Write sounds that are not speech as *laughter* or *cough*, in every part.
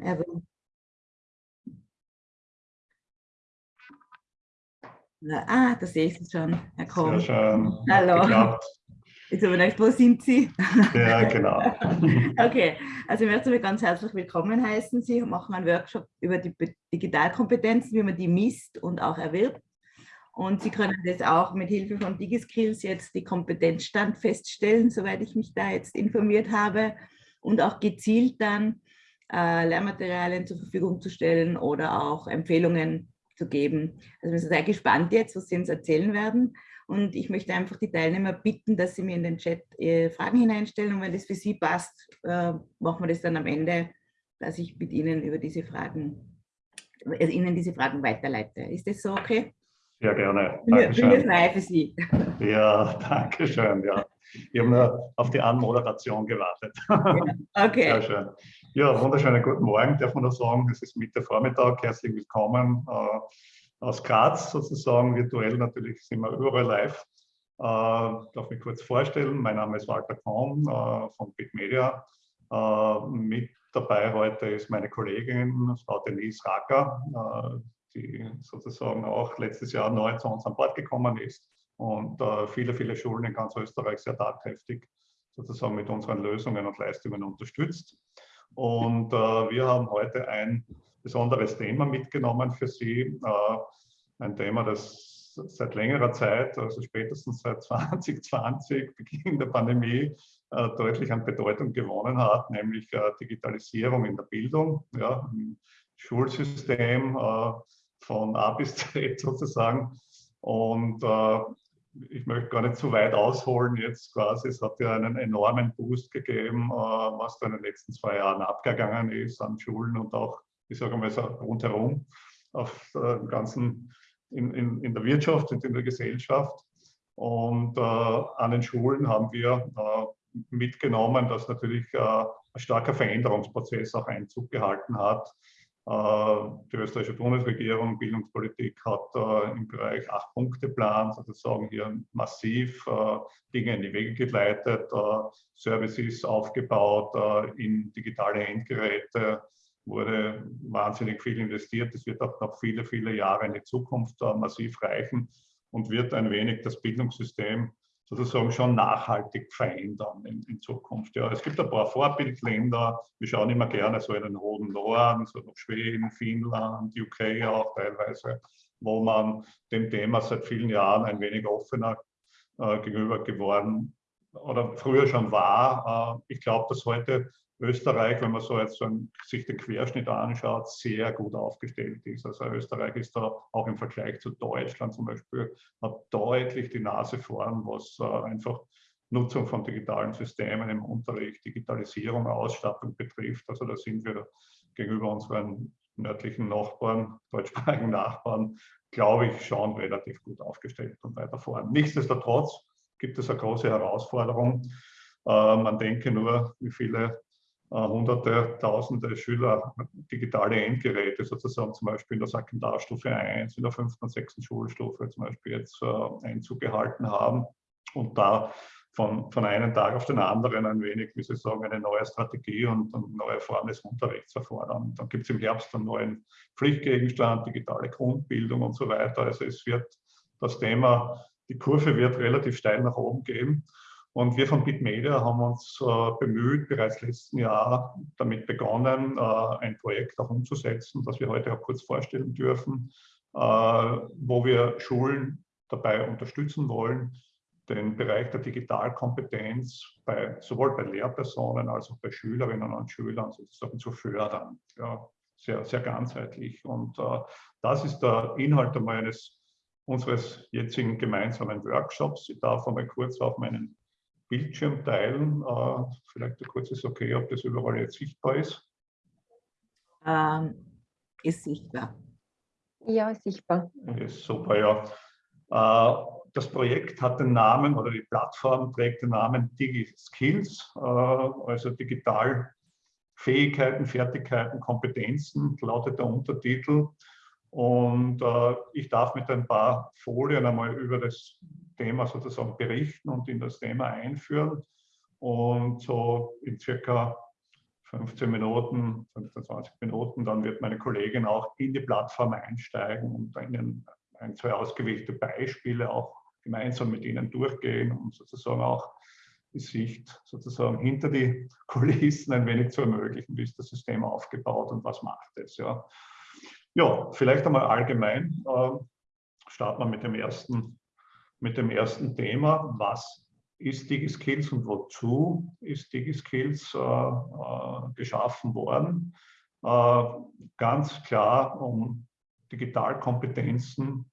Will Ah, da sehe ich Sie schon, Herr schön. Hallo. Jetzt habe ich gedacht, wo sind Sie? Ja, genau. *laughs* okay, also ich möchte Sie ganz herzlich willkommen heißen. Sie machen einen Workshop über die Digitalkompetenzen, wie man die misst und auch erwirbt. Und Sie können das auch mit Hilfe von DigiSkills jetzt die Kompetenzstand feststellen, soweit ich mich da jetzt informiert habe. Und auch gezielt dann äh, Lehrmaterialien zur Verfügung zu stellen oder auch Empfehlungen zu geben. Also wir sind sehr gespannt jetzt, was Sie uns erzählen werden. Und ich möchte einfach die Teilnehmer bitten, dass sie mir in den Chat äh, Fragen hineinstellen. Und wenn das für Sie passt, äh, machen wir das dann am Ende, dass ich mit Ihnen über diese Fragen, also Ihnen diese Fragen weiterleite. Ist das so okay? Ja, gerne. Dankeschön. Bin frei für Sie. *laughs* Ja, danke schön. Ja. Ich habe nur auf die Anmoderation gewartet. Ja, okay. Sehr schön. Ja, wunderschönen guten Morgen, darf man noch sagen. Es ist Mitte Vormittag. Herzlich willkommen äh, aus Graz sozusagen. Virtuell natürlich sind wir überall live. Äh, darf mich kurz vorstellen. Mein Name ist Walter Kohn äh, von Big Media. Äh, mit dabei heute ist meine Kollegin, Frau Denise Racker, äh, die sozusagen auch letztes Jahr neu zu uns an Bord gekommen ist und äh, viele, viele Schulen in ganz Österreich sehr tatkräftig sozusagen mit unseren Lösungen und Leistungen unterstützt. Und äh, wir haben heute ein besonderes Thema mitgenommen für Sie. Äh, ein Thema, das seit längerer Zeit, also spätestens seit *laughs* 2020, Beginn der Pandemie, äh, deutlich an Bedeutung gewonnen hat, nämlich äh, Digitalisierung in der Bildung, ja, im Schulsystem äh, von A bis Z sozusagen. Und äh, ich möchte gar nicht zu weit ausholen jetzt quasi. Es hat ja einen enormen Boost gegeben, äh, was da in den letzten zwei Jahren abgegangen ist an Schulen und auch, ich sage mal so rundherum auf dem ganzen, in, in, in der Wirtschaft und in der Gesellschaft. Und äh, an den Schulen haben wir äh, mitgenommen, dass natürlich äh, ein starker Veränderungsprozess auch Einzug gehalten hat äh, die österreichische Bundesregierung, Bildungspolitik hat äh, im Bereich Acht-Punkte-Plan sozusagen hier massiv äh, Dinge in die Wege geleitet, Services aufgebaut in digitale Endgeräte, wurde wahnsinnig viel investiert. Das wird auch noch viele, viele Jahre in die Zukunft massiv reichen und wird ein wenig das Bildungssystem sozusagen schon nachhaltig verändern in, in, Zukunft. Ja, es gibt ein paar Vorbildländer, wir schauen immer gerne so in den Roten Norden, so nach Schweden, Finnland, UK auch teilweise, wo man dem Thema seit vielen Jahren ein wenig offener äh, gegenüber geworden oder früher schon war. Äh, ich glaube, dass heute Österreich, wenn man so jetzt so einen, sich den Querschnitt anschaut, sehr gut aufgestellt ist. Also Österreich ist da auch im Vergleich zu Deutschland zum Beispiel, hat deutlich die Nase vorn, was äh, einfach Nutzung von digitalen Systemen im Unterricht, Digitalisierung, Ausstattung betrifft. Also da sind wir gegenüber unseren nördlichen Nachbarn, *laughs* deutschsprachigen Nachbarn, glaube ich, schon relativ gut aufgestellt und weiter vorn. Nichtsdestotrotz gibt es eine große Herausforderung. Äh, man denke nur, wie viele hunderte, tausende Schüler digitale Endgeräte sozusagen zum Beispiel in der Sekundarstufe 1, in der fünften und sechsten Schulstufe zum Beispiel jetzt äh, Einzug gehalten haben und da von, von einem Tag auf den anderen ein wenig, wie Sie sagen, eine neue Strategie und eine neue Form des Unterrichts erfordern. Dann gibt es im Herbst einen neuen Pflichtgegenstand, digitale Grundbildung und so weiter. Also es wird das Thema, die Kurve wird relativ steil nach oben gehen. Und wir von Bitmedia haben uns äh, bemüht, bereits letzten Jahr damit begonnen, äh, ein Projekt auch umzusetzen, das wir heute auch kurz vorstellen dürfen, äh, wo wir Schulen dabei unterstützen wollen, den Bereich der Digitalkompetenz bei, sowohl bei Lehrpersonen als auch bei Schülerinnen und Schülern sozusagen zu fördern. Ja, sehr, sehr ganzheitlich. Und äh, das ist der Inhalt meines unseres jetzigen gemeinsamen Workshops. Ich darf einmal kurz auf meinen Bildschirm teilen. Äh, vielleicht kurz ist okay, ob das überall jetzt sichtbar ist. Ähm, ist sichtbar. Ja, sichtbar. Ist super, ja. Äh, das Projekt hat den Namen oder die Plattform trägt den Namen DigiSkills, äh, also Digitalfähigkeiten, Fertigkeiten, Kompetenzen, lautet der Untertitel. Und äh, ich darf mit ein paar Folien einmal über das Thema sozusagen berichten und in das Thema einführen. Und so in circa 15 Minuten, 15, 20 Minuten, dann wird meine Kollegin auch in die Plattform einsteigen und Ihnen ein, zwei ausgewählte Beispiele auch gemeinsam mit Ihnen durchgehen und sozusagen auch die Sicht sozusagen hinter die *laughs* Kulissen ein wenig zu ermöglichen, wie ist das System aufgebaut und was macht es. Ja, ja vielleicht einmal allgemein äh, starten wir mit dem ersten, mit dem ersten Thema. Was ist DigiSkills und wozu ist DigiSkills äh, äh, geschaffen worden? Äh, ganz klar, um Digitalkompetenzen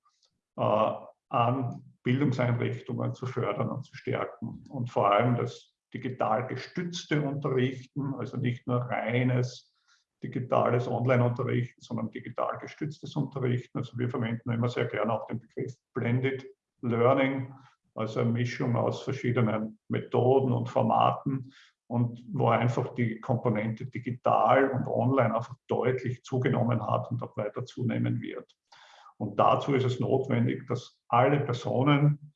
äh, an Bildungseinrichtungen zu fördern und zu stärken und vor allem das digital gestützte Unterrichten, also nicht nur reines digitales Online-Unterrichten, sondern digital gestütztes Unterrichten. Also wir verwenden immer sehr gerne auch den Begriff Blended Learning, also eine Mischung aus verschiedenen Methoden und Formaten und wo einfach die Komponente digital und online einfach deutlich zugenommen hat und auch weiter zunehmen wird. Und dazu ist es notwendig, dass alle Personen,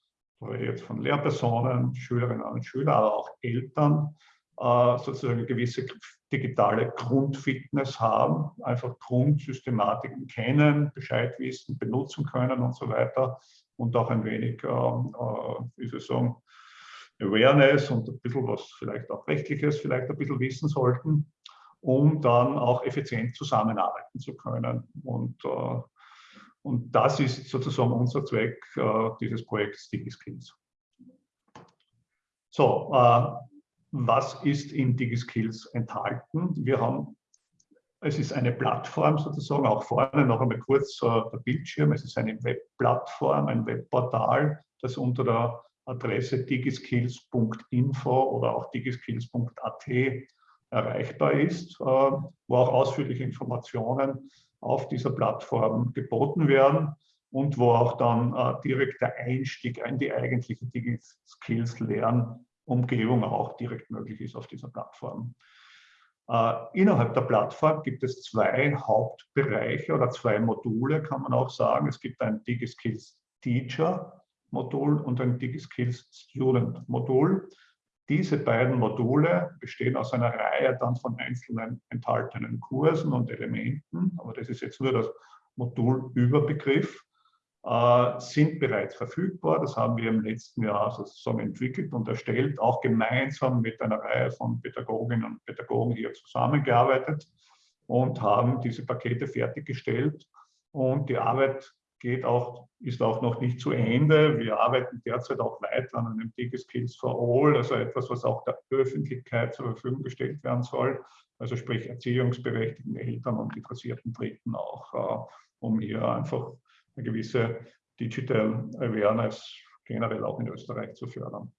jetzt von Lehrpersonen, Schülerinnen und Schüler, aber auch Eltern, äh, sozusagen eine gewisse digitale Grundfitness haben, einfach Grundsystematiken kennen, Bescheid wissen, benutzen können und so weiter und auch ein wenig, ähm, äh, wie soll ich sagen, Awareness und ein bisschen was vielleicht auch rechtliches vielleicht ein bisschen wissen sollten, um dann auch effizient zusammenarbeiten zu können. Und äh, und das ist sozusagen unser Zweck äh, dieses Projekts DigiSkills. So, äh, was ist in DigiSkills enthalten? Wir haben, es ist eine Plattform sozusagen, auch vorne noch einmal kurz äh, der Bildschirm. Es ist eine Webplattform, ein Webportal, das unter der Adresse digiskills.info oder auch digiskills.at erreichbar ist, äh, wo auch ausführliche Informationen auf dieser Plattform geboten werden und wo auch dann äh, direkt der Einstieg in die eigentliche Skills-Lernumgebung auch direkt möglich ist auf dieser Plattform. Äh, innerhalb der Plattform gibt es zwei Hauptbereiche oder zwei Module, kann man auch sagen. Es gibt ein DigiSkills Teacher Modul und ein DigiSkills Student Modul. Diese beiden Module bestehen aus einer Reihe dann von einzelnen enthaltenen Kursen und Elementen, aber das ist jetzt nur das Modulüberbegriff, äh, sind bereits verfügbar. Das haben wir im letzten Jahr sozusagen entwickelt und erstellt, auch gemeinsam mit einer Reihe von Pädagoginnen und Pädagogen hier zusammengearbeitet und haben diese Pakete fertiggestellt. Und die Arbeit geht auch, ist auch noch nicht zu Ende. Wir arbeiten derzeit auch weiter an einem DigiSkills for All, also etwas, was auch der Öffentlichkeit zur Verfügung gestellt werden soll, also sprich erziehungsberechtigten Eltern und interessierten Dritten auch, äh, um hier einfach eine gewisse Digital Awareness generell auch in Österreich zu fördern.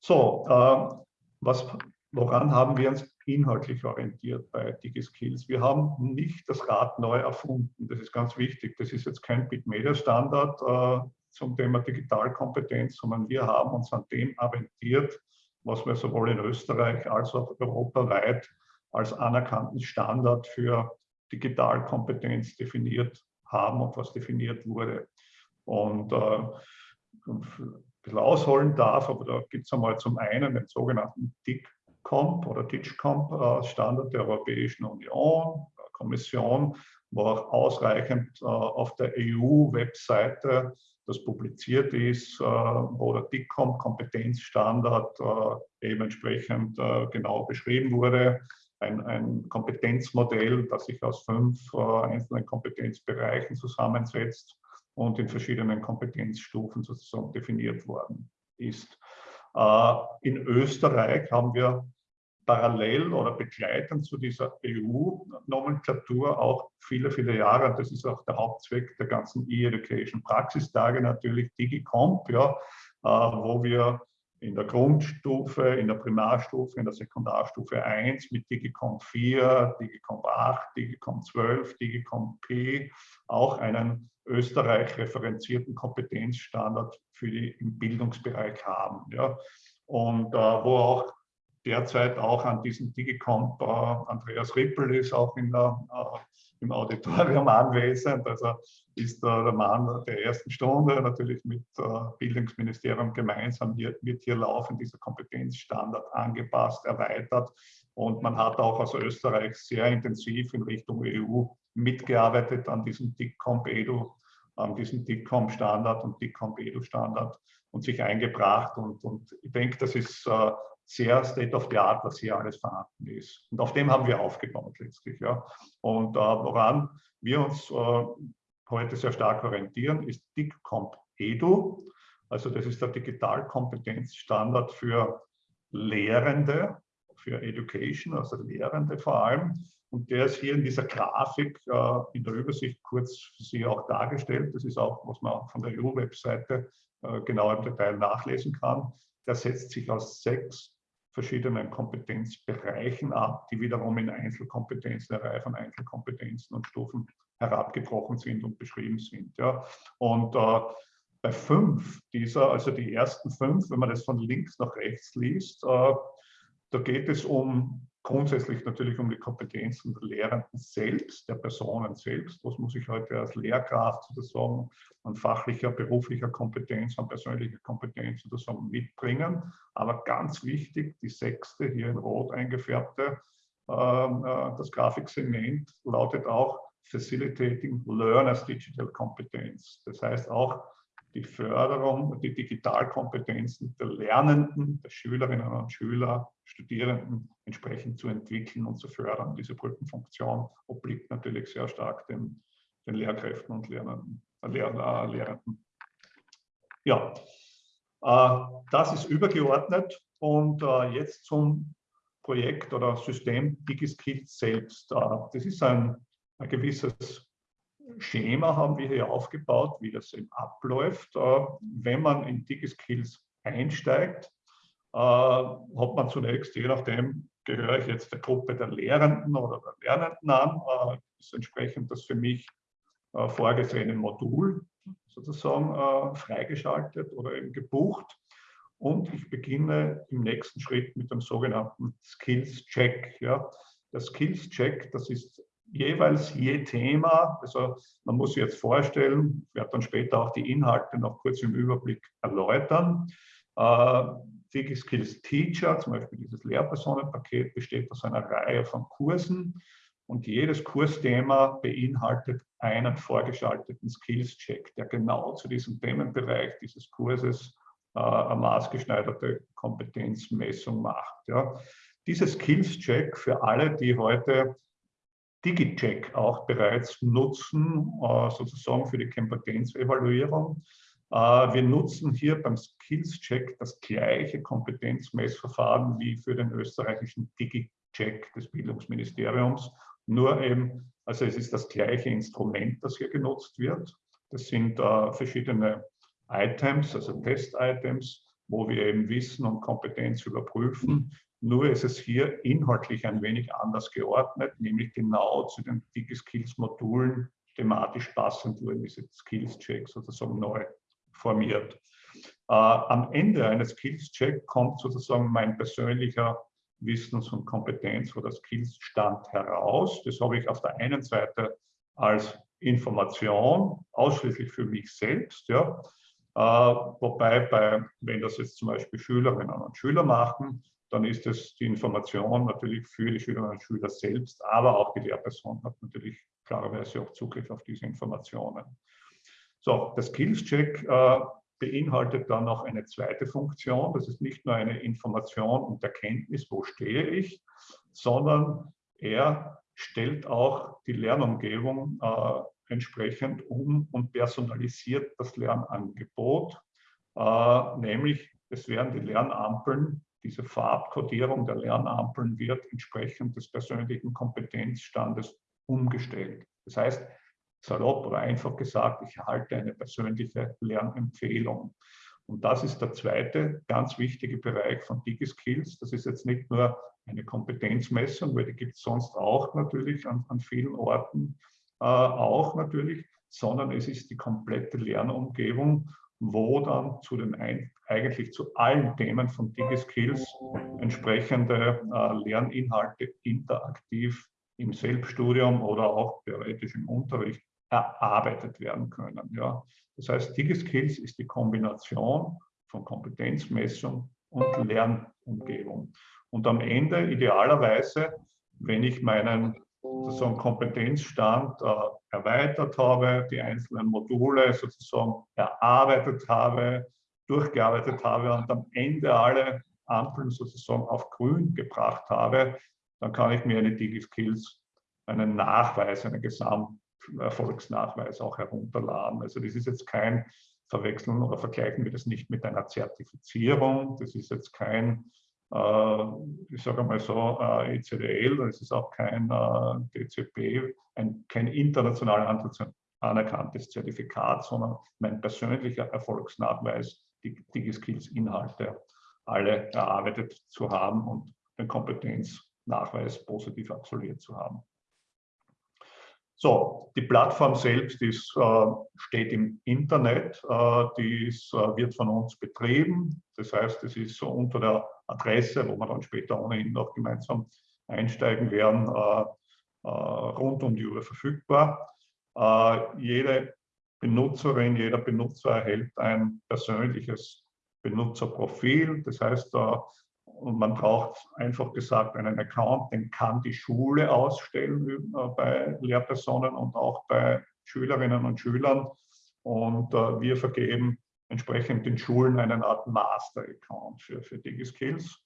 So, äh, was, woran haben wir uns inhaltlich orientiert bei DigiSkills. Wir haben nicht das Rad neu erfunden. Das ist ganz wichtig. Das ist jetzt kein Bitmedia-Standard äh, zum Thema Digitalkompetenz, sondern wir haben uns an dem orientiert, was wir sowohl in Österreich als auch europaweit als anerkannten Standard für Digitalkompetenz definiert haben und was definiert wurde. Und äh, ein bisschen ausholen darf, aber da gibt es einmal zum einen den sogenannten DIG DIGCOMP oder DIGCOMP äh, Standard der Europäischen Union, Kommission, wo auch ausreichend äh, auf der EU-Webseite das publiziert ist, äh, wo der DIGCOMP Kompetenzstandard eben entsprechend genau beschrieben wurde. Ein, ein, Kompetenzmodell, das sich aus fünf einzelnen Kompetenzbereichen zusammensetzt und in verschiedenen Kompetenzstufen sozusagen definiert worden ist. In Österreich haben wir parallel oder begleitend zu dieser EU-Nomenklatur auch viele, viele Jahre, das ist auch der Hauptzweck der ganzen E-Education-Praxistage natürlich, DigiComp, ja, äh, wo wir in der Grundstufe, in der Primarstufe, in der Sekundarstufe 1 mit DigiComp 4, DigiComp 8, DigiComp 12, DigiComp P auch einen Österreich referenzierten Kompetenzstandard für die im Bildungsbereich haben. Ja. Und äh, wo auch derzeit auch an diesem Digicomp. Äh, Andreas Rippel ist auch in der, äh, im Auditorium anwesend, also ist äh, der Mann der ersten Stunde, natürlich mit äh, Bildungsministerium gemeinsam hier, wird hier laufend dieser Kompetenzstandard angepasst, erweitert. Und man hat auch aus Österreich sehr intensiv in Richtung EU mitgearbeitet an diesem DICCOMP-EDU, an diesem DICCOMP-Standard und DICCOMP-EDU-Standard und sich eingebracht. Und, und ich denke, das ist äh, sehr State of the Art, was hier alles vorhanden ist. Und auf dem haben wir aufgebaut letztlich. Ja. Und äh, woran wir uns äh, heute sehr stark orientieren, ist DICCOMP EDU. Also das ist der Digitalkompetenzstandard für Lehrende, für Education, also Lehrende vor allem. Und der ist hier in dieser Grafik äh, in der Übersicht kurz für Sie auch dargestellt. Das ist auch, was man von der EU-Webseite äh, genau im Detail nachlesen kann. Der setzt sich aus sechs verschiedenen Kompetenzbereichen ab, die wiederum in Einzelkompetenzen, eine Reihe von Einzelkompetenzen und Stufen herabgebrochen sind und beschrieben sind. Ja. Und äh, bei fünf dieser, also die ersten fünf, wenn man das von links nach rechts liest, äh, da geht es um grundsätzlich natürlich um die Kompetenzen der Lehrenden selbst, der Personen selbst. Was muss ich heute als Lehrkraft sozusagen an fachlicher, beruflicher Kompetenz, an persönlicher Kompetenz sozusagen mitbringen. Aber ganz wichtig, die sechste, hier in rot eingefärbte, ähm, äh, das Grafiksegment lautet auch Facilitating Learners Digital Competence. Das heißt auch die Förderung, die Digitalkompetenzen der Lernenden, der Schülerinnen und Schüler, Studierenden entsprechend zu entwickeln und zu fördern. Diese Brückenfunktion obliegt natürlich sehr stark den, den Lehrkräften und Lernenden, äh, Lehr, äh, Lehrenden. Ja, äh, das ist übergeordnet und jetzt zum Projekt oder System DigiSkills selbst. Das ist ein, ein gewisses Schema haben wir hier aufgebaut, wie das eben abläuft. Äh, wenn man in DigiSkills einsteigt, äh, hat man zunächst, je nachdem, gehöre ich jetzt der Gruppe der Lehrenden oder der Lernenden an, äh, ist entsprechend das für mich vorgesehene Modul sozusagen freigeschaltet oder eben gebucht. Und ich beginne im nächsten Schritt mit dem sogenannten Skills Check. Ja. Der Skills Check, das ist jeweils je Thema, also man muss sich jetzt vorstellen, ich werde dann später auch die Inhalte noch kurz im Überblick erläutern. Äh, DigiSkills Teacher, zum Beispiel dieses Lehrpersonenpaket, besteht aus einer Reihe von Kursen und jedes Kursthema beinhaltet einen vorgeschalteten Skills-Check, der genau zu diesem Themenbereich dieses Kurses äh, eine maßgeschneiderte Kompetenzmessung macht. Ja. Dieses Skills-Check für alle, die heute DigiCheck auch bereits nutzen, äh, sozusagen für die Kompetenzevaluierung. Äh, wir nutzen hier beim Skills-Check das gleiche Kompetenzmessverfahren wie für den österreichischen DigiCheck des Bildungsministeriums, nur eben, also es ist das gleiche Instrument, das hier genutzt wird. Das sind äh, verschiedene Items, also Test-Items, wo wir eben Wissen und Kompetenz überprüfen. Nur ist es hier inhaltlich ein wenig anders geordnet, nämlich genau zu den Digi-Skills-Modulen thematisch passend wurden diese Skills-Checks sozusagen neu formiert. Äh, am Ende eines Skills-Check kommt sozusagen mein persönlicher Wissens- und Kompetenz- oder Skills-Stand heraus. Das habe ich auf der einen Seite als Information ausschließlich für mich selbst, ja, äh, wobei bei, wenn das jetzt zum Beispiel Schülerinnen und Schüler machen, dann ist es die Information natürlich für die Schülerinnen und Schüler selbst, aber auch die Lehrperson hat natürlich klarerweise auch Zugriff auf diese Informationen. So, der Skills-Check äh, beinhaltet dann noch eine zweite Funktion. Das ist nicht nur eine Information und Erkenntnis, wo stehe ich, sondern er stellt auch die Lernumgebung äh, entsprechend um und personalisiert das Lernangebot, äh, nämlich es werden die Lernampeln diese Farbkodierung der Lernampeln wird entsprechend des persönlichen Kompetenzstandes umgestellt. Das heißt, salopp oder einfach gesagt, ich erhalte eine persönliche Lernempfehlung. Und das ist der zweite ganz wichtige Bereich von DigiSkills. Das ist jetzt nicht nur eine Kompetenzmessung, weil die gibt es sonst auch natürlich an, an vielen Orten äh, auch natürlich, sondern es ist die komplette Lernumgebung, wo dann zu den eigentlich zu allen Themen von DigiSkills entsprechende äh, Lerninhalte interaktiv im Selbststudium oder auch theoretisch im Unterricht erarbeitet werden können. Ja. Das heißt, DigiSkills ist die Kombination von Kompetenzmessung und Lernumgebung. Und am Ende idealerweise, wenn ich meinen sozusagen Kompetenzstand äh, erweitert habe, die einzelnen Module sozusagen erarbeitet habe, durchgearbeitet habe und am Ende alle Ampeln sozusagen auf grün gebracht habe, dann kann ich mir eine DigiSkills, einen Nachweis, einen Gesamterfolgsnachweis auch herunterladen. Also das ist jetzt kein Verwechseln oder vergleichen wir das nicht mit einer Zertifizierung. Das ist jetzt kein, äh, ich sage mal so, äh, ECDL, das ist auch kein äh, DCP, ein, kein international anerkanntes Zertifikat, sondern mein persönlicher Erfolgsnachweis, DigiSkills-Inhalte alle erarbeitet zu haben und den Kompetenznachweis positiv absolviert zu haben. So, die Plattform selbst ist, äh, steht im Internet, äh, die ist, äh, wird von uns betrieben. Das heißt, es ist so unter der Adresse, wo wir dann später ohnehin noch gemeinsam einsteigen werden, äh, äh, rund um die Uhr verfügbar. Äh, jede Benutzerin, jeder Benutzer erhält ein persönliches Benutzerprofil. Das heißt, man braucht einfach gesagt einen Account, den kann die Schule ausstellen äh, bei Lehrpersonen und auch bei Schülerinnen und Schülern. Und äh, wir vergeben entsprechend den Schulen eine Art Master-Account für, für DigiSkills.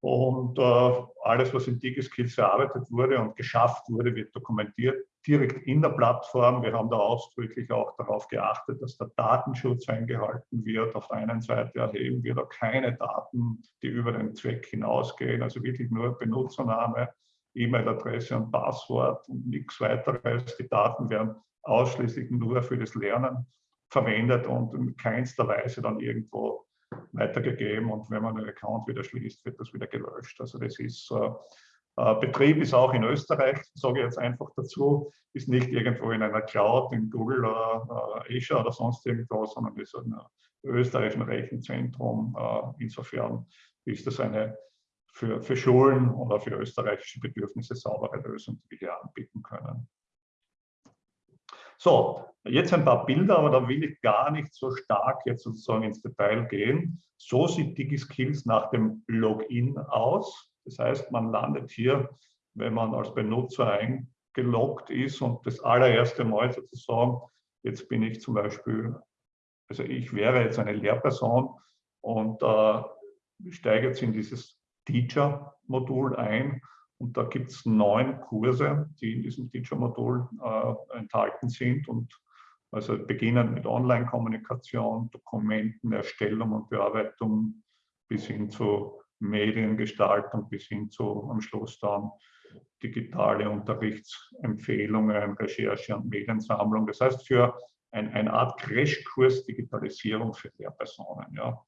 Und äh, alles, was in DigiSkills erarbeitet wurde und geschafft wurde, wird dokumentiert direkt in der Plattform. Wir haben da ausdrücklich auch darauf geachtet, dass der Datenschutz eingehalten wird. Auf der einen Seite erheben wir da keine Daten, die über den Zweck hinausgehen, also wirklich nur Benutzername, E-Mail-Adresse und Passwort und nichts weiteres. Die Daten werden ausschließlich nur für das Lernen verwendet und in keinster Weise dann irgendwo weitergegeben und wenn man einen Account wieder schließt, wird das wieder gelöscht. Also das ist, äh, Betrieb ist auch in Österreich, sage ich jetzt einfach dazu, ist nicht irgendwo in einer Cloud, in Google oder äh, Azure oder sonst irgendwo, sondern ist ein österreichischen Rechenzentrum. Äh, insofern ist das eine für, für Schulen oder für österreichische Bedürfnisse saubere Lösung, die wir hier anbieten können. So, jetzt ein paar Bilder, aber da will ich gar nicht so stark jetzt sozusagen ins Detail gehen. So sieht DigiSkills nach dem Login aus. Das heißt, man landet hier, wenn man als Benutzer eingeloggt ist und das allererste Mal sozusagen, jetzt bin ich zum Beispiel, also ich wäre jetzt eine Lehrperson und äh, steige jetzt in dieses Teacher-Modul ein und da gibt es neun Kurse, die in diesem Teacher-Modul äh, enthalten sind und also beginnend mit Online-Kommunikation, Dokumentenerstellung und Bearbeitung bis hin zu Mediengestaltung, bis hin zu am Schluss dann digitale Unterrichtsempfehlungen, Recherche und Mediensammlung. Das heißt, für ein, eine Art Crashkurs Digitalisierung für Lehrpersonen. Ja.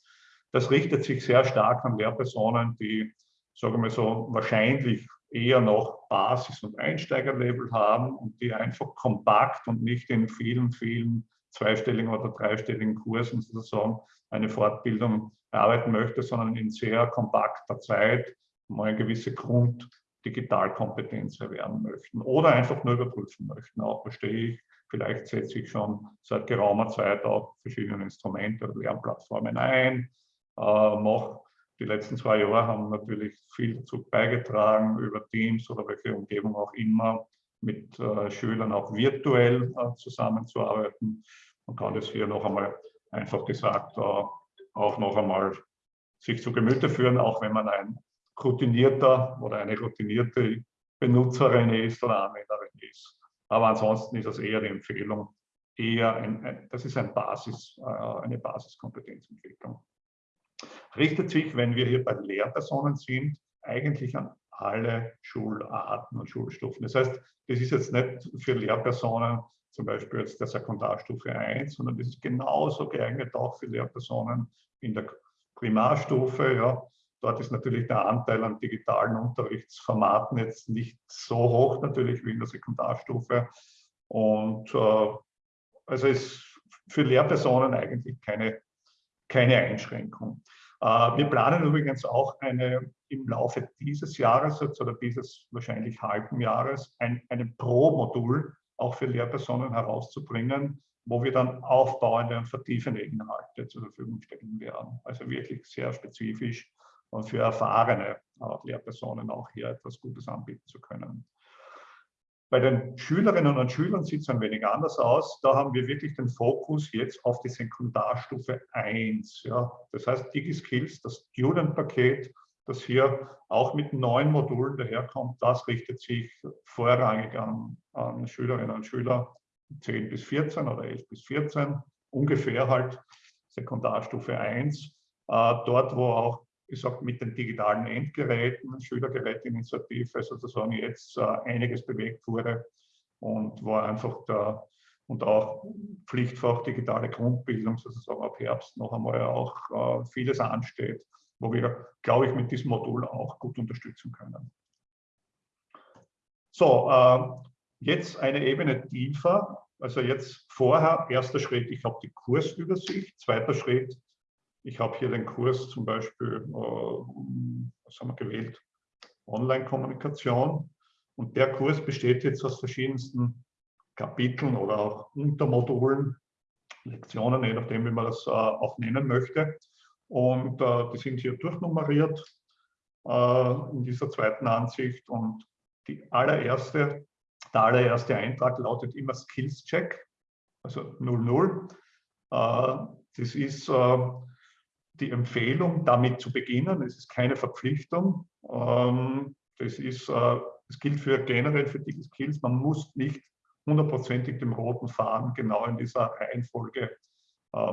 Das richtet sich sehr stark an Lehrpersonen, die, sagen wir so, wahrscheinlich eher noch Basis- und Einsteigerlevel haben und die einfach kompakt und nicht in vielen, vielen zweistelligen oder dreistelligen Kursen sozusagen eine Fortbildung erarbeiten möchte, sondern in sehr kompakter Zeit mal eine gewisse Grund-Digitalkompetenz erwerben möchten oder einfach nur überprüfen möchten. Auch verstehe ich, vielleicht setze ich schon seit geraumer Zeit auch verschiedene Instrumente oder Lernplattformen ein, äh, mache die letzten zwei Jahre haben natürlich viel dazu beigetragen, über Teams oder welche Umgebung auch immer, mit äh, Schülern auch virtuell äh, zusammenzuarbeiten. Man kann das hier noch einmal einfach gesagt äh, auch noch einmal sich zu Gemüte führen, auch wenn man ein routinierter oder eine routinierte Benutzerin ist oder Anwenderin ist. Aber ansonsten ist das eher die Empfehlung, eher ein, ein das ist ein Basis, äh, eine Basiskompetenzentwicklung richtet sich, wenn wir hier bei Lehrpersonen sind, eigentlich an alle Schularten und Schulstufen. Das heißt, das ist jetzt nicht für Lehrpersonen zum Beispiel jetzt der Sekundarstufe 1, sondern das ist genauso geeignet auch für Lehrpersonen in der Primarstufe. Ja. Dort ist natürlich der Anteil an digitalen Unterrichtsformaten jetzt nicht so hoch natürlich wie in der Sekundarstufe. Und äh, also ist für Lehrpersonen eigentlich keine keine Einschränkung. Äh, wir planen übrigens auch eine im Laufe dieses Jahres oder dieses wahrscheinlich halben Jahres ein, einen Pro-Modul auch für Lehrpersonen herauszubringen, wo wir dann aufbauende und vertiefende Inhalte zur Verfügung stellen werden. Also wirklich sehr spezifisch und für erfahrene Lehrpersonen auch hier etwas Gutes anbieten zu können. Bei den Schülerinnen und Schülern sieht es ein wenig anders aus. Da haben wir wirklich den Fokus jetzt auf die Sekundarstufe 1. Ja. Das heißt, DigiSkills, das Student-Paket, das hier auch mit neuen Modulen daherkommt, das richtet sich vorrangig an, an Schülerinnen und Schüler 10 bis 14 oder 11 bis 14, ungefähr halt Sekundarstufe 1. Äh, dort, wo auch sage, mit den digitalen Endgeräten, Schülergeräteinitiative sozusagen jetzt äh, einiges bewegt wurde und wo einfach der und auch Pflichtfach digitale Grundbildung sozusagen ab Herbst noch einmal auch äh, vieles ansteht, wo wir, glaube ich, mit diesem Modul auch gut unterstützen können. So, äh, jetzt eine Ebene tiefer. Also jetzt vorher, erster Schritt, ich habe die Kursübersicht, zweiter Schritt, ich habe hier den Kurs zum Beispiel, äh, was haben wir gewählt, Online-Kommunikation. Und der Kurs besteht jetzt aus verschiedensten Kapiteln oder auch Untermodulen, Lektionen, je nachdem, wie man das äh, auch nennen möchte. Und äh, die sind hier durchnummeriert in dieser zweiten Ansicht. Und die allererste, der allererste Eintrag lautet immer Skills Check, also 00. das ist die Empfehlung, damit zu beginnen. Es ist keine Verpflichtung. Ähm, das, ist, äh, das gilt für generell für diese Skills. Man muss nicht hundertprozentig dem roten Faden genau in dieser Reihenfolge äh,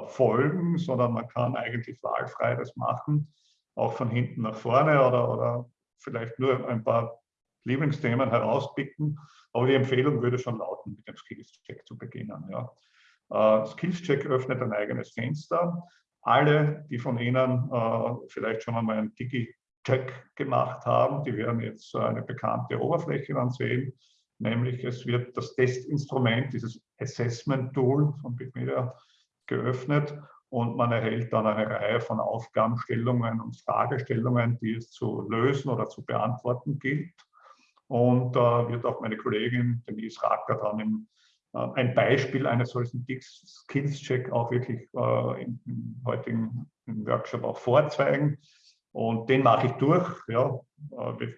folgen, sondern man kann eigentlich wahlfrei das machen, auch von hinten nach vorne oder, oder vielleicht nur ein paar Lieblingsthemen herauspicken. Aber die Empfehlung würde schon lauten, mit dem Skills-Check zu beginnen. Ja. Äh, Skills-Check öffnet ein eigenes Fenster alle, die von Ihnen äh, vielleicht schon einmal einen Digi-Check gemacht haben, die werden jetzt eine bekannte Oberfläche dann sehen, nämlich es wird das Testinstrument, dieses Assessment-Tool von Bitmedia geöffnet und man erhält dann eine Reihe von Aufgabenstellungen und Fragestellungen, die es zu lösen oder zu beantworten gilt. Und äh, wird auch meine Kollegin Denise Racker dann im äh, ein Beispiel eines solchen Skills-Check auch wirklich äh, im, heutigen Workshop auch vorzeigen. Und den mache ich durch. Ja. Äh, wir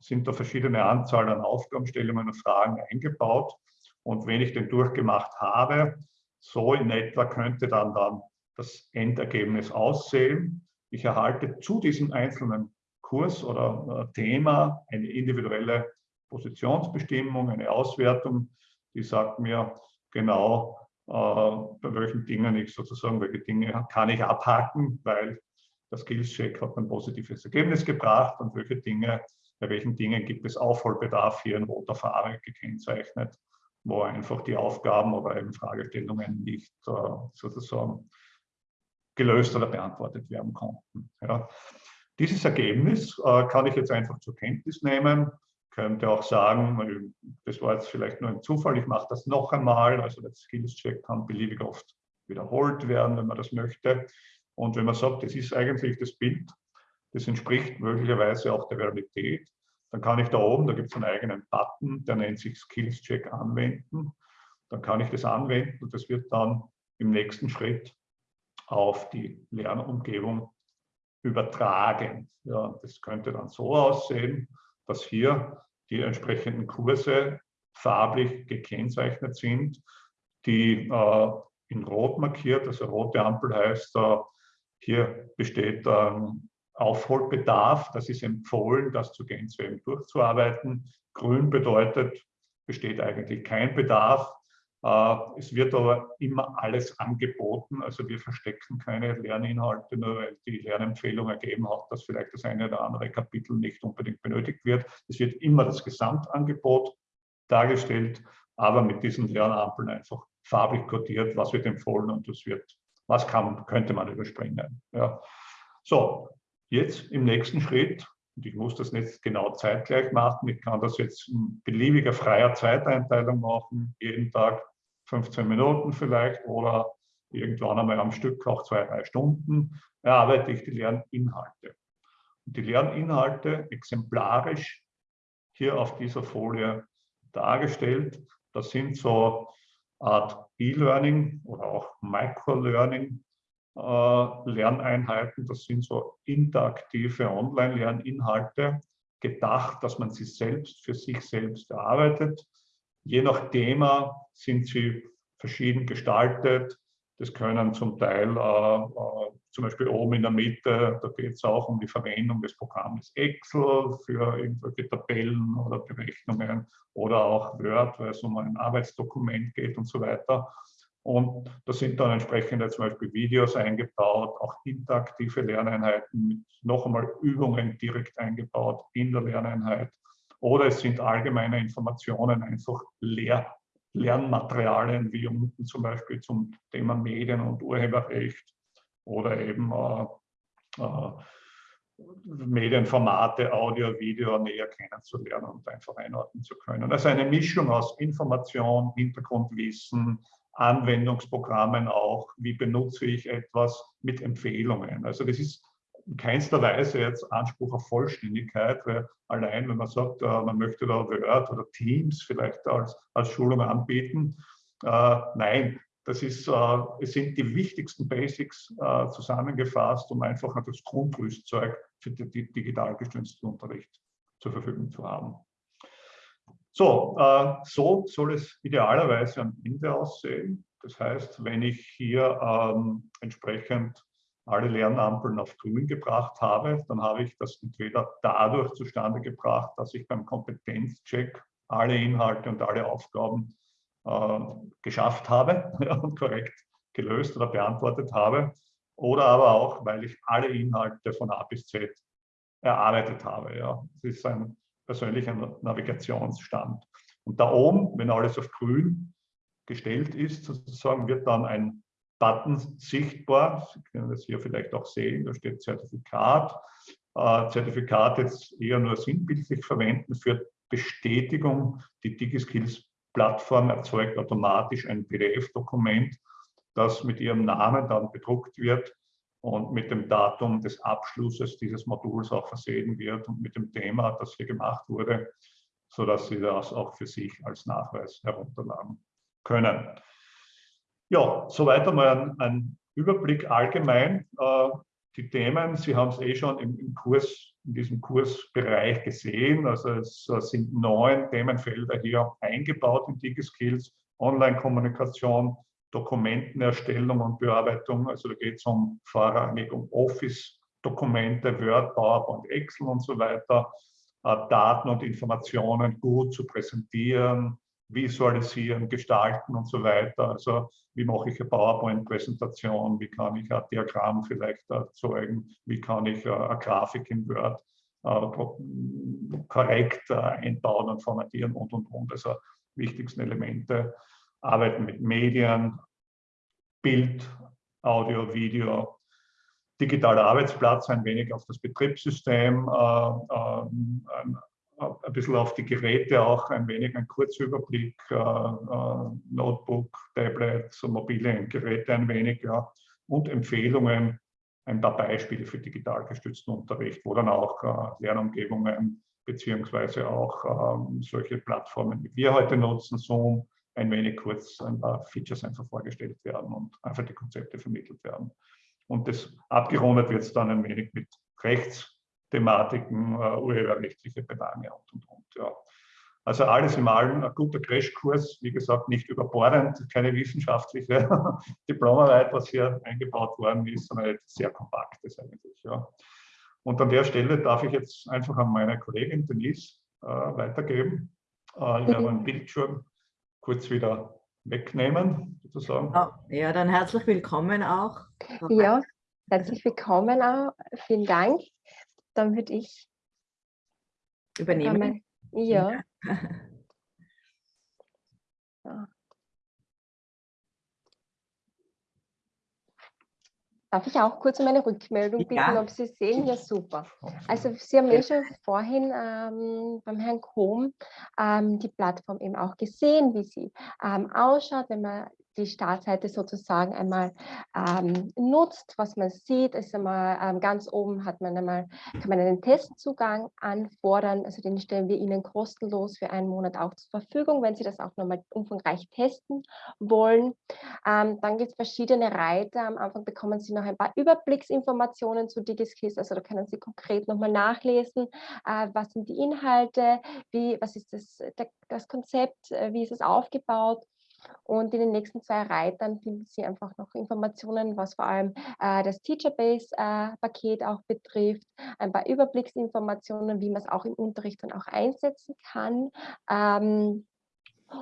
sind da verschiedene Anzahl an Aufgabenstellungen und Fragen eingebaut. Und wenn ich den durchgemacht habe, so in etwa könnte dann, dann das Endergebnis aussehen. Ich erhalte zu diesem einzelnen Kurs oder Thema eine individuelle Positionsbestimmung, eine Auswertung die sagt mir genau, äh, bei welchen Dingen ich sozusagen, welche Dinge kann ich abhaken, weil das Skills-Check hat ein positives Ergebnis gebracht und welche Dinge, bei welchen Dingen gibt es Aufholbedarf hier in roter Farbe gekennzeichnet, wo einfach die Aufgaben oder eben Fragestellungen nicht äh, sozusagen gelöst oder beantwortet werden konnten. Ja. Dieses Ergebnis äh, kann ich jetzt einfach zur Kenntnis nehmen könnte auch sagen, das war jetzt vielleicht nur ein Zufall, ich mache das noch einmal. Also der Skills-Check kann beliebig oft wiederholt werden, wenn man das möchte. Und wenn man sagt, das ist eigentlich das Bild, das entspricht möglicherweise auch der Realität, dann kann ich da oben, da gibt es einen eigenen Button, der nennt sich Skills-Check anwenden. Dann kann ich das anwenden und das wird dann im nächsten Schritt auf die Lernumgebung übertragen. Ja, das könnte dann so aussehen, dass hier die entsprechenden Kurse farblich gekennzeichnet sind, die äh, in Rot markiert, also rote Ampel heißt, äh, hier besteht ähm, Aufholbedarf, das ist empfohlen, das zu Gänze durchzuarbeiten. Grün bedeutet, besteht eigentlich kein Bedarf. Äh, es wird aber immer alles angeboten, also wir verstecken keine Lerninhalte, nur weil die Lernempfehlung ergeben hat, dass vielleicht das eine oder andere Kapitel nicht unbedingt benötigt wird. Es wird immer das Gesamtangebot dargestellt, aber mit diesen Lernampeln einfach farblich kodiert, was wird empfohlen und das wird, was kann, könnte man überspringen. Ja. So, jetzt im nächsten Schritt und ich muss das nicht genau zeitgleich machen. Ich kann das jetzt in beliebiger freier Zeiteinteilung machen, jeden Tag 15 Minuten vielleicht oder irgendwann einmal am Stück auch zwei, drei Stunden, erarbeite ich die Lerninhalte. Und die Lerninhalte exemplarisch hier auf dieser Folie dargestellt. Das sind so Art E-Learning oder auch Micro-Learning Lerneinheiten. Das sind so interaktive Online-Lerninhalte, gedacht, dass man sie selbst für sich selbst erarbeitet. Je nach Thema sind sie verschieden gestaltet. Das können zum Teil äh, äh, zum Beispiel oben in der Mitte, da geht es auch um die Verwendung des Programms Excel für irgendwelche Tabellen oder Berechnungen oder auch Word, weil es um ein Arbeitsdokument geht und so weiter. Und da sind dann entsprechende zum Beispiel Videos eingebaut, auch interaktive Lerneinheiten mit noch einmal Übungen direkt eingebaut in der Lerneinheit. Oder es sind allgemeine Informationen, einfach Lehr Lernmaterialien, wie unten zum Beispiel zum Thema Medien- und Urheberrecht oder eben äh, äh, Medienformate, Audio, Video näher kennenzulernen und einfach einordnen zu können. Also eine Mischung aus Information, Hintergrundwissen, Anwendungsprogrammen auch, wie benutze ich etwas mit Empfehlungen. Also das ist in keinster Weise jetzt Anspruch auf Vollständigkeit, weil allein, wenn man sagt, äh, man möchte da Word oder Teams vielleicht als, als Schulung anbieten, äh, nein, das ist, äh, es sind die wichtigsten Basics zusammengefasst, um einfach das Grundrüstzeug für den digital gestützten Unterricht zur Verfügung zu haben. So, äh, so soll es idealerweise am Ende aussehen. Das heißt, wenn ich hier ähm, entsprechend alle Lernampeln auf grün gebracht habe, dann habe ich das entweder dadurch zustande gebracht, dass ich beim Kompetenzcheck alle Inhalte und alle Aufgaben äh, geschafft habe *laughs* und korrekt gelöst oder beantwortet habe. Oder aber auch, weil ich alle Inhalte von A bis Z erarbeitet habe. Ja. Das ist ein persönlicher Navigationsstand. Und da oben, wenn alles auf grün gestellt ist, sozusagen, wird dann ein Button sichtbar. Sie können das hier vielleicht auch sehen, da steht Zertifikat. Äh, Zertifikat jetzt eher nur sinnbildlich verwenden für Bestätigung. Die DigiSkills Plattform erzeugt automatisch ein PDF-Dokument, das mit Ihrem Namen dann bedruckt wird und mit dem Datum des Abschlusses dieses Moduls auch versehen wird und mit dem Thema, das hier gemacht wurde, sodass Sie das auch für sich als Nachweis herunterladen können. Ja, soweit einmal ein, ein Überblick allgemein. Äh, die Themen, Sie haben es eh schon im, im, Kurs, in diesem Kursbereich gesehen. Also es äh, sind neun Themenfelder hier eingebaut in DigiSkills, Online-Kommunikation, Dokumentenerstellung und Bearbeitung. Also da geht es um vorrangig um Office-Dokumente, Word, PowerPoint, Excel und so weiter. Äh, Daten und Informationen gut zu präsentieren, visualisieren, gestalten und so weiter. Also wie mache ich eine PowerPoint-Präsentation, wie kann ich ein Diagramm vielleicht erzeugen, wie kann ich eine Grafik in Word äh, korrekt äh, einbauen und formatieren und, und, und. Also wichtigsten Elemente. Arbeiten mit Medien, Bild, Audio, Video, digitaler Arbeitsplatz, ein wenig auf das Betriebssystem, äh, äh, ein bisschen auf die Geräte auch, ein wenig ein Kurzüberblick, äh, äh, Notebook, Tablet, so mobile Geräte ein wenig, ja, und Empfehlungen, ein paar Beispiele für digital gestützten Unterricht, wo dann auch äh, Lernumgebungen beziehungsweise auch ähm, solche Plattformen, wie wir heute nutzen, Zoom, ein wenig kurz ein paar Features einfach vorgestellt werden und einfach die Konzepte vermittelt werden. Und das abgerundet wird es dann ein wenig mit Rechts- Thematiken, äh, urheberrechtliche Belange und, und, und. Ja. Also alles im allem ein guter Crashkurs, wie gesagt, nicht überbordend, keine wissenschaftliche *laughs* Diplomarbeit, was hier eingebaut worden ist, sondern etwas sehr Kompaktes eigentlich. Ja. Und an der Stelle darf ich jetzt einfach an meine Kollegin Denise äh, weitergeben. Äh, ich werde meinen Bildschirm kurz wieder wegnehmen, sozusagen. Ja, dann herzlich willkommen auch. Ja, herzlich willkommen auch. Vielen Dank dann würde ich übernehmen. Ja. *laughs* so. Darf ich auch kurz um eine Rückmeldung bitten, ja. ob Sie sehen? Ja, super. Also Sie haben ja schon vorhin ähm, beim Herrn Kohm ähm, die Plattform eben auch gesehen, wie sie ähm, ausschaut, wenn man die Startseite sozusagen einmal ähm, nutzt, was man sieht, ist einmal ähm, ganz oben hat man einmal, kann man einen Testzugang anfordern, also den stellen wir Ihnen kostenlos für einen Monat auch zur Verfügung, wenn Sie das auch nochmal umfangreich testen wollen. Ähm, dann gibt es verschiedene Reiter, am Anfang bekommen Sie noch ein paar Überblicksinformationen zu DigiSkills, also da können Sie konkret nochmal nachlesen, äh, was sind die Inhalte, wie, was ist das, das Konzept, äh, wie ist es aufgebaut und in den nächsten zwei Reitern finden Sie einfach noch Informationen, was vor allem äh, das Teacherbase-Paket äh, auch betrifft, ein paar Überblicksinformationen, wie man es auch im Unterricht dann auch einsetzen kann. Ähm,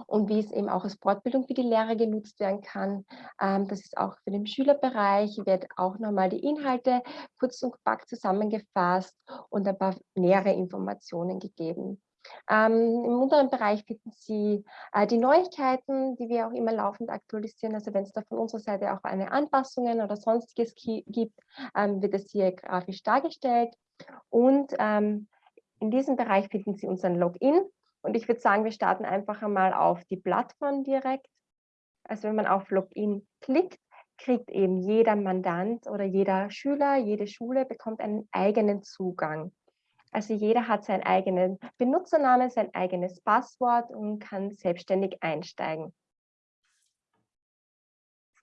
und wie es eben auch als Fortbildung für die Lehrer genutzt werden kann. Ähm, das ist auch für den Schülerbereich, wird auch nochmal die Inhalte kurz und kompakt zusammengefasst und ein paar nähere Informationen gegeben. Ähm, Im unteren Bereich finden Sie äh, die Neuigkeiten, die wir auch immer laufend aktualisieren. Also wenn es da von unserer Seite auch eine Anpassungen oder sonstiges gibt, ähm, wird es hier grafisch dargestellt. Und ähm, in diesem Bereich finden Sie unseren Login. Und ich würde sagen, wir starten einfach einmal auf die Plattform direkt. Also wenn man auf Login klickt, kriegt eben jeder Mandant oder jeder Schüler, jede Schule bekommt einen eigenen Zugang. Also jeder hat seinen eigenen Benutzernamen, sein eigenes Passwort und kann selbstständig einsteigen.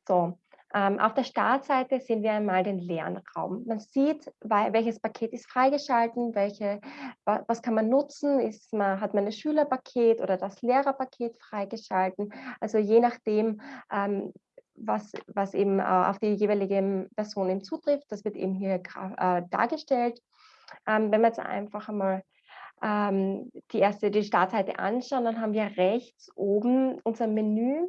So, ähm, auf der Startseite sehen wir einmal den Lernraum. Man sieht, welches Paket ist freigeschalten, welche, was kann man nutzen, ist man, hat man ein Schülerpaket oder das Lehrerpaket freigeschalten. Also je nachdem, ähm, was, was eben äh, auf die jeweilige Person zutrifft, das wird eben hier äh, dargestellt. Ähm, wenn wir jetzt einfach einmal ähm, die erste, die Startseite anschauen, dann haben wir rechts oben unser Menü,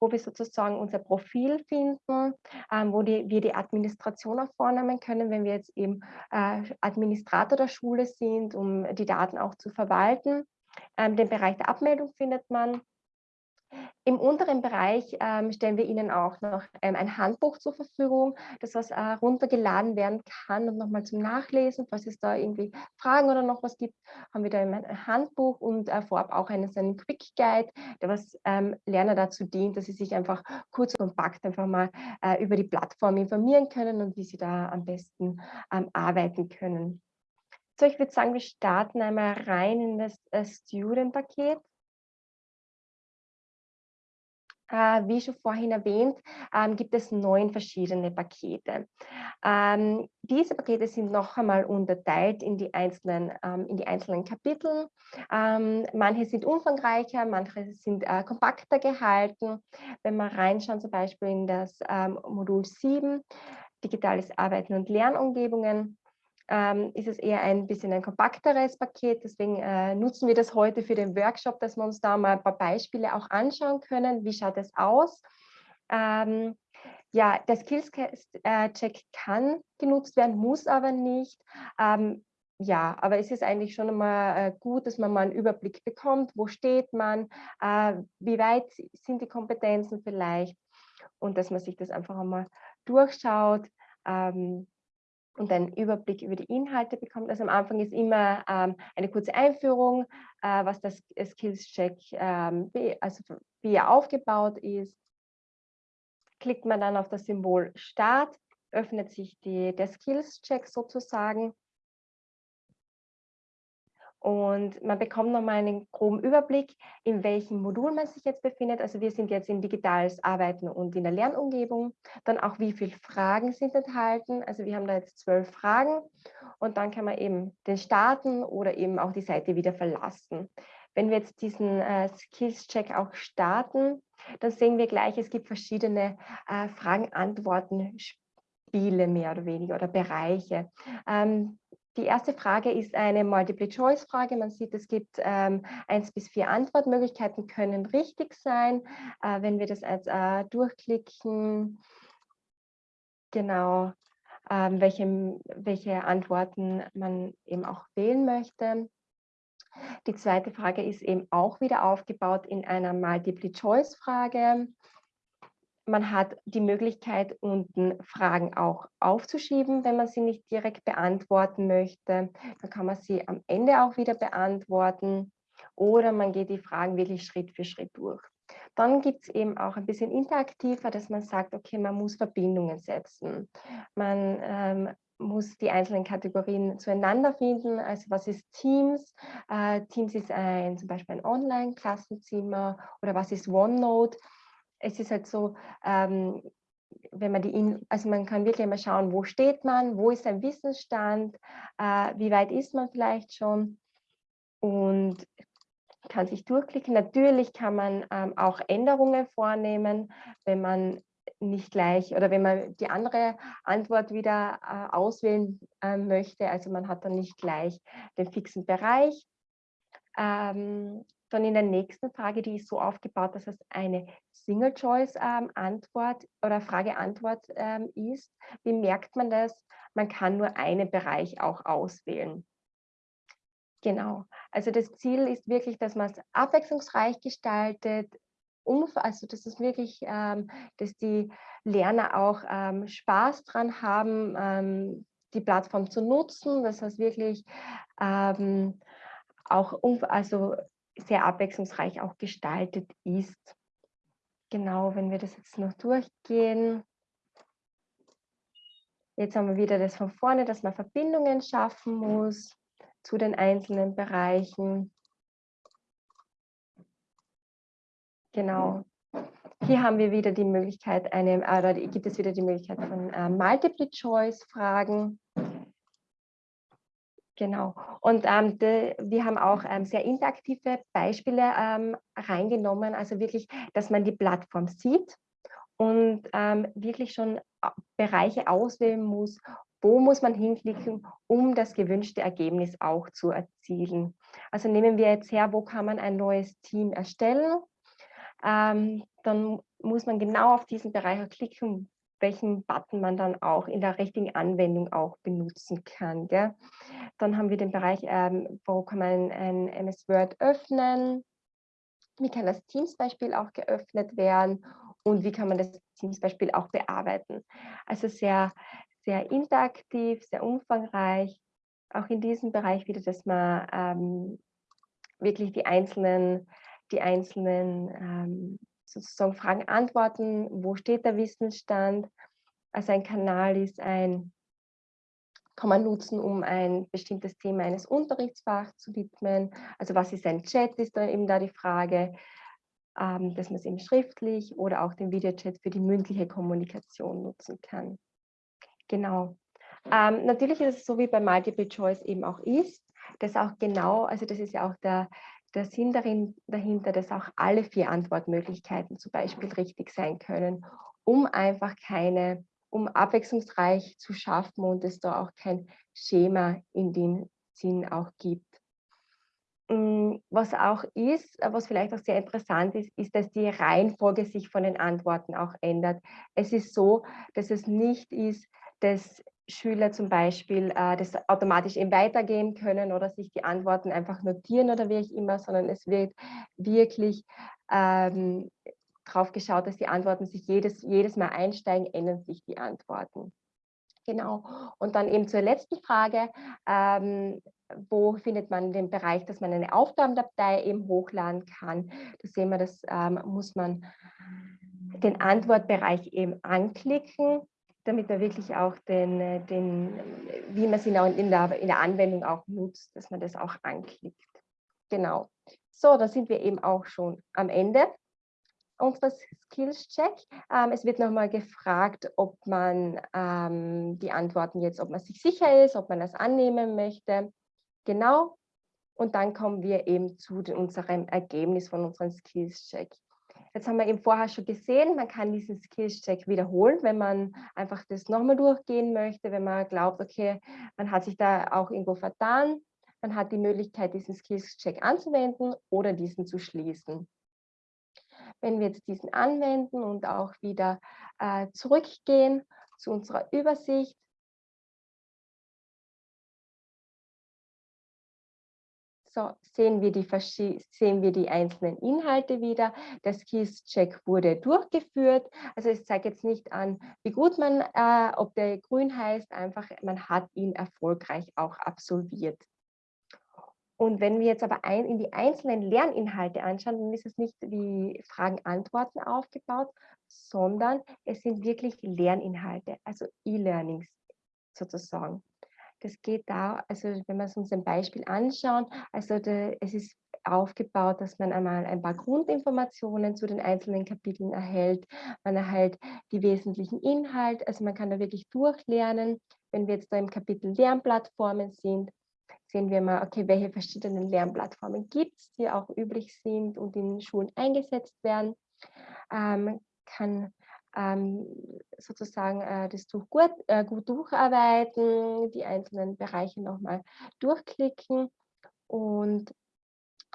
wo wir sozusagen unser Profil finden, ähm, wo die, wir die Administration auch vornehmen können, wenn wir jetzt eben äh, Administrator der Schule sind, um die Daten auch zu verwalten. Ähm, den Bereich der Abmeldung findet man. Im unteren Bereich ähm, stellen wir Ihnen auch noch ähm, ein Handbuch zur Verfügung, das was äh, runtergeladen werden kann und nochmal zum Nachlesen. Falls es da irgendwie Fragen oder noch was gibt, haben wir da ein Handbuch und äh, vorab auch einen, einen Quick Guide, der was ähm, Lerner dazu dient, dass sie sich einfach kurz und kompakt einfach mal äh, über die Plattform informieren können und wie sie da am besten ähm, arbeiten können. So, ich würde sagen, wir starten einmal rein in das äh, Student-Paket. Wie schon vorhin erwähnt, ähm, gibt es neun verschiedene Pakete. Ähm, diese Pakete sind noch einmal unterteilt in die einzelnen, ähm, in die einzelnen Kapitel. manche sind umfangreicher, manche sind äh, kompakter gehalten. Wenn wir reinschauen, zum Beispiel in das Modul 7, digitales Arbeiten und Lernumgebungen, ähm, ist es eher ein bisschen ein kompakteres Paket. Deswegen äh, nutzen wir das heute für den Workshop, dass wir uns da mal ein paar Beispiele auch anschauen können. Wie schaut es aus? Ähm, ja, der Skills-Check äh, kann genutzt werden, muss aber nicht. Ähm, ja, aber es ist eigentlich schon einmal äh, gut, dass man mal einen Überblick bekommt, wo steht man, äh, wie weit sind die Kompetenzen vielleicht und dass man sich das einfach einmal durchschaut. Ähm, und einen Überblick über die Inhalte bekommt. Also am Anfang ist immer ähm, eine kurze Einführung, äh, was das Skills-Check, ähm, also wie er aufgebaut ist. Klickt man dann auf das Symbol Start, öffnet sich die, der Skills-Check sozusagen und man bekommt nochmal einen groben Überblick, in welchem Modul man sich jetzt befindet. Also wir sind jetzt in digitales Arbeiten und in der Lernumgebung. Dann auch, wie viele Fragen sind enthalten. Also wir haben da jetzt zwölf Fragen und dann kann man eben den starten oder eben auch die Seite wieder verlassen. Wenn wir jetzt diesen äh, Skills-Check auch starten, dann sehen wir gleich, es gibt verschiedene äh, Fragen-Antworten-Spiele mehr oder weniger oder Bereiche. Ähm, die erste Frage ist eine Multiple-Choice-Frage. Man sieht, es gibt ähm, eins bis vier Antwortmöglichkeiten, können richtig sein. Äh, wenn wir das als äh, durchklicken, genau, ähm, welche, welche Antworten man eben auch wählen möchte. Die zweite Frage ist eben auch wieder aufgebaut in einer Multiple-Choice-Frage. Man hat die Möglichkeit, unten Fragen auch aufzuschieben, wenn man sie nicht direkt beantworten möchte. Dann kann man sie am Ende auch wieder beantworten oder man geht die Fragen wirklich Schritt für Schritt durch. Dann gibt es eben auch ein bisschen interaktiver, dass man sagt, okay, man muss Verbindungen setzen. Man ähm, muss die einzelnen Kategorien zueinander finden. Also was ist Teams? Äh, Teams ist ein, zum Beispiel ein Online-Klassenzimmer oder was ist OneNote? Es ist halt so, ähm, wenn man die, also man kann wirklich mal schauen, wo steht man, wo ist ein Wissensstand, äh, wie weit ist man vielleicht schon und kann sich durchklicken. Natürlich kann man ähm, auch Änderungen vornehmen, wenn man nicht gleich oder wenn man die andere Antwort wieder äh, auswählen äh, möchte. Also man hat dann nicht gleich den fixen Bereich. Ähm, dann in der nächsten Frage, die ist so aufgebaut, dass es eine Single-Choice-Antwort ähm, oder Frage-Antwort ähm, ist. Wie merkt man das? Man kann nur einen Bereich auch auswählen. Genau. Also das Ziel ist wirklich, dass man es abwechslungsreich gestaltet, also dass es wirklich, ähm, dass die Lerner auch Spaß dran haben, die Plattform zu nutzen, dass es wirklich auch also sehr abwechslungsreich auch gestaltet ist. Genau, wenn wir das jetzt noch durchgehen. Jetzt haben wir wieder das von vorne, dass man Verbindungen schaffen muss zu den einzelnen Bereichen. Genau. Hier haben wir wieder die Möglichkeit, eine, oder gibt es wieder die Möglichkeit von äh, Multiple-Choice-Fragen. Genau. Und ähm, de, wir haben auch ähm, sehr interaktive Beispiele ähm, reingenommen, also wirklich, dass man die Plattform sieht und ähm, wirklich schon äh, Bereiche auswählen muss, wo muss man hinklicken, um das gewünschte Ergebnis auch zu erzielen. Also nehmen wir jetzt her, wo kann man ein neues Team erstellen ähm, dann muss man genau auf diesen Bereich klicken, welchen Button man dann auch in der richtigen Anwendung auch benutzen kann. Gell? Dann haben wir den Bereich, ähm, wo kann man ein MS Word öffnen, wie kann das Teams-Beispiel auch geöffnet werden und wie kann man das Teams-Beispiel auch bearbeiten. Also sehr, sehr interaktiv, sehr umfangreich. Auch in diesem Bereich wieder, dass man ähm, wirklich die einzelnen die einzelnen ähm, sozusagen Fragen antworten, wo steht der Wissensstand. Also ein Kanal ist ein, kann man nutzen, um ein bestimmtes Thema eines Unterrichtsfachs zu widmen. Also was ist ein Chat, ist da eben da die Frage, ähm, dass man es eben schriftlich oder auch den Videochat für die mündliche Kommunikation nutzen kann. Genau. Ähm, natürlich ist es so, wie bei Multiple Choice eben auch ist, dass auch genau, also das ist ja auch der, der Sinn darin, dahinter, dass auch alle vier Antwortmöglichkeiten zum Beispiel richtig sein können, um einfach keine, um abwechslungsreich zu schaffen und es da auch kein Schema in dem Sinn auch gibt. Mm, was auch ist, was vielleicht auch sehr interessant ist, ist, dass die Reihenfolge sich von den Antworten auch ändert. Es ist so, dass es nicht ist, dass Schüler zum Beispiel äh, das automatisch eben weitergehen können oder sich die Antworten einfach notieren oder wie auch immer, sondern es wird wirklich ähm, drauf geschaut, dass die Antworten sich jedes, jedes Mal einsteigen, ändern sich die Antworten. Genau. Und dann eben zur letzten Frage, ähm, wo findet man den Bereich, dass man eine Aufgabendatei eben hochladen kann. Da sehen wir, das ähm, muss man den Antwortbereich eben anklicken damit man wirklich auch den, äh, den wie man sie in der, in der Anwendung auch nutzt, dass man das auch anklickt. Genau. So, da sind wir eben auch schon am Ende unseres Skills-Check. Ähm, es wird nochmal gefragt, ob man ähm, die Antworten jetzt, ob man sich sicher ist, ob man das annehmen möchte. Genau. Und dann kommen wir eben zu unserem Ergebnis von unserem Skills-Check. Jetzt haben wir eben vorher schon gesehen, man kann diesen Skills-Check wiederholen, wenn man einfach das nochmal durchgehen möchte, wenn man glaubt, okay, man hat sich da auch irgendwo vertan. Man hat die Möglichkeit, diesen Skills-Check anzuwenden oder diesen zu schließen. Wenn wir jetzt diesen anwenden und auch wieder äh, zurückgehen zu unserer Übersicht, So, sehen wir, die, sehen wir die einzelnen Inhalte wieder. Der Skills-Check wurde durchgeführt. Also es zeigt jetzt nicht an, wie gut man, äh, ob der grün heißt, einfach man hat ihn erfolgreich auch absolviert. Und wenn wir jetzt aber ein, in die einzelnen Lerninhalte anschauen, dann ist es nicht wie Fragen-Antworten aufgebaut, sondern es sind wirklich Lerninhalte, also E-Learnings sozusagen. Das geht da, also wenn wir uns ein Beispiel anschauen, also de, es ist aufgebaut, dass man einmal ein paar Grundinformationen zu den einzelnen Kapiteln erhält. Man erhält die wesentlichen Inhalte, also man kann da wirklich durchlernen. Wenn wir jetzt da im Kapitel Lernplattformen sind, sehen wir mal, okay, welche verschiedenen Lernplattformen gibt es, die auch üblich sind und in Schulen eingesetzt werden. Ähm, kann ähm, sozusagen äh, das Tuch gut, äh, gut durcharbeiten, die einzelnen Bereiche nochmal durchklicken und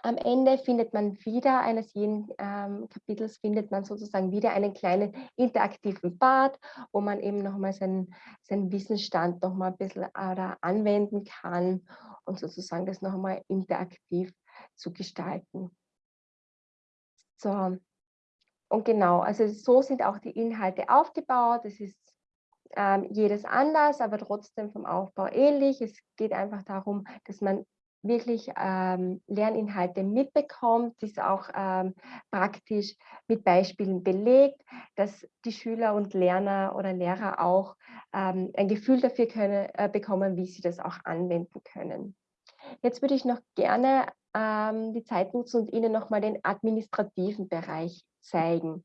am Ende findet man wieder eines jeden ähm, Kapitels, findet man sozusagen wieder einen kleinen interaktiven Part, wo man eben nochmal seinen, seinen Wissensstand nochmal ein bisschen oder anwenden kann und sozusagen das nochmal interaktiv zu gestalten. So, und genau, also so sind auch die Inhalte aufgebaut. Es ist ähm, jedes anders, aber trotzdem vom Aufbau ähnlich. Es geht einfach darum, dass man wirklich ähm, Lerninhalte mitbekommt, dies auch ähm, praktisch mit Beispielen belegt, dass die Schüler und Lerner oder Lehrer auch ähm, ein Gefühl dafür können, äh, bekommen, wie sie das auch anwenden können. Jetzt würde ich noch gerne ähm, die Zeit nutzen und Ihnen nochmal den administrativen Bereich zeigen.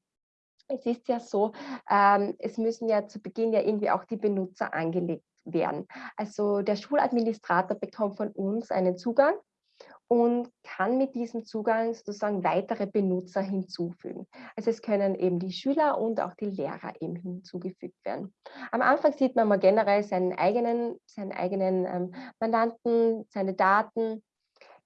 Es ist ja so, ähm, es müssen ja zu Beginn ja irgendwie auch die Benutzer angelegt werden. Also der Schuladministrator bekommt von uns einen Zugang und kann mit diesem Zugang sozusagen weitere Benutzer hinzufügen. Also es können eben die Schüler und auch die Lehrer eben hinzugefügt werden. Am Anfang sieht man mal generell seinen eigenen, seinen eigenen ähm, Mandanten, seine Daten,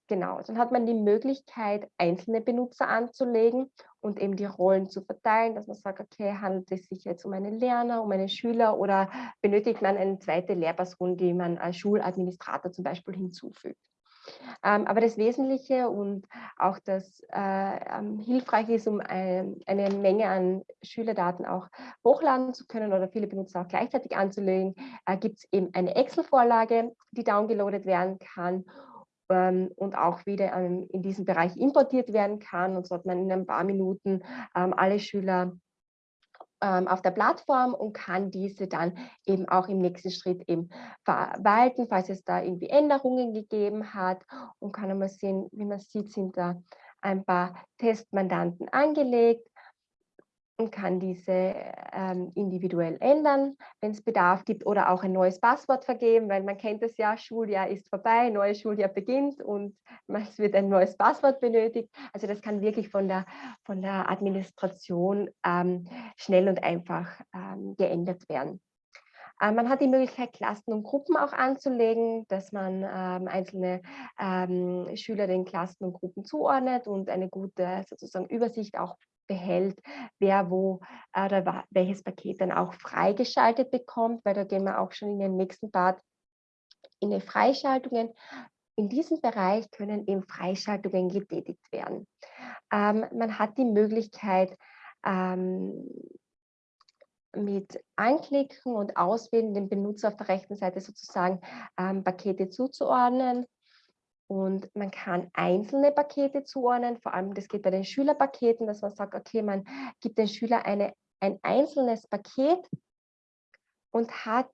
Genau, dann hat man die Möglichkeit, einzelne Benutzer anzulegen und eben die Rollen zu verteilen, dass man sagt, okay, handelt es sich jetzt um einen Lerner, um einen Schüler oder benötigt man eine zweite Lehrperson, die man als Schuladministrator zum Beispiel hinzufügt. Ähm, aber das Wesentliche und auch das äh, ähm, hilfreich ist, um ein, eine Menge an Schülerdaten auch hochladen zu können oder viele Benutzer auch gleichzeitig anzulegen, äh, gibt es eben eine Excel-Vorlage, die downgeloadet werden kann und auch wieder ähm, in diesen Bereich importiert werden kann. Und so hat man in ein paar Minuten ähm, alle Schüler auf der Plattform und kann diese dann eben auch im nächsten Schritt eben verwalten, falls es da irgendwie Änderungen gegeben hat und kann einmal sehen, wie man sieht, sind da ein paar Testmandanten angelegt kann diese ähm, individuell ändern, wenn es Bedarf gibt oder auch ein neues Passwort vergeben, weil man kennt es ja, Schuljahr ist vorbei, neues Schuljahr beginnt und es wird ein neues Passwort benötigt. Also das kann wirklich von der, von der Administration ähm, schnell und einfach ähm, geändert werden. Ähm, man hat die Möglichkeit, Klassen und Gruppen auch anzulegen, dass man ähm, einzelne ähm, Schüler den Klassen und Gruppen zuordnet und eine gute sozusagen Übersicht auch behält, wer wo äh, oder welches Paket dann auch freigeschaltet bekommt, weil da gehen wir auch schon in den nächsten Part in die Freischaltungen. In diesem Bereich können eben Freischaltungen getätigt werden. Ähm, man hat die Möglichkeit, ähm, mit Anklicken und Auswählen dem Benutzer auf der rechten Seite sozusagen ähm, Pakete zuzuordnen. Und man kann einzelne Pakete zuordnen, vor allem das geht bei den Schülerpaketen, dass man sagt, okay, man gibt den Schüler eine, ein einzelnes Paket und hat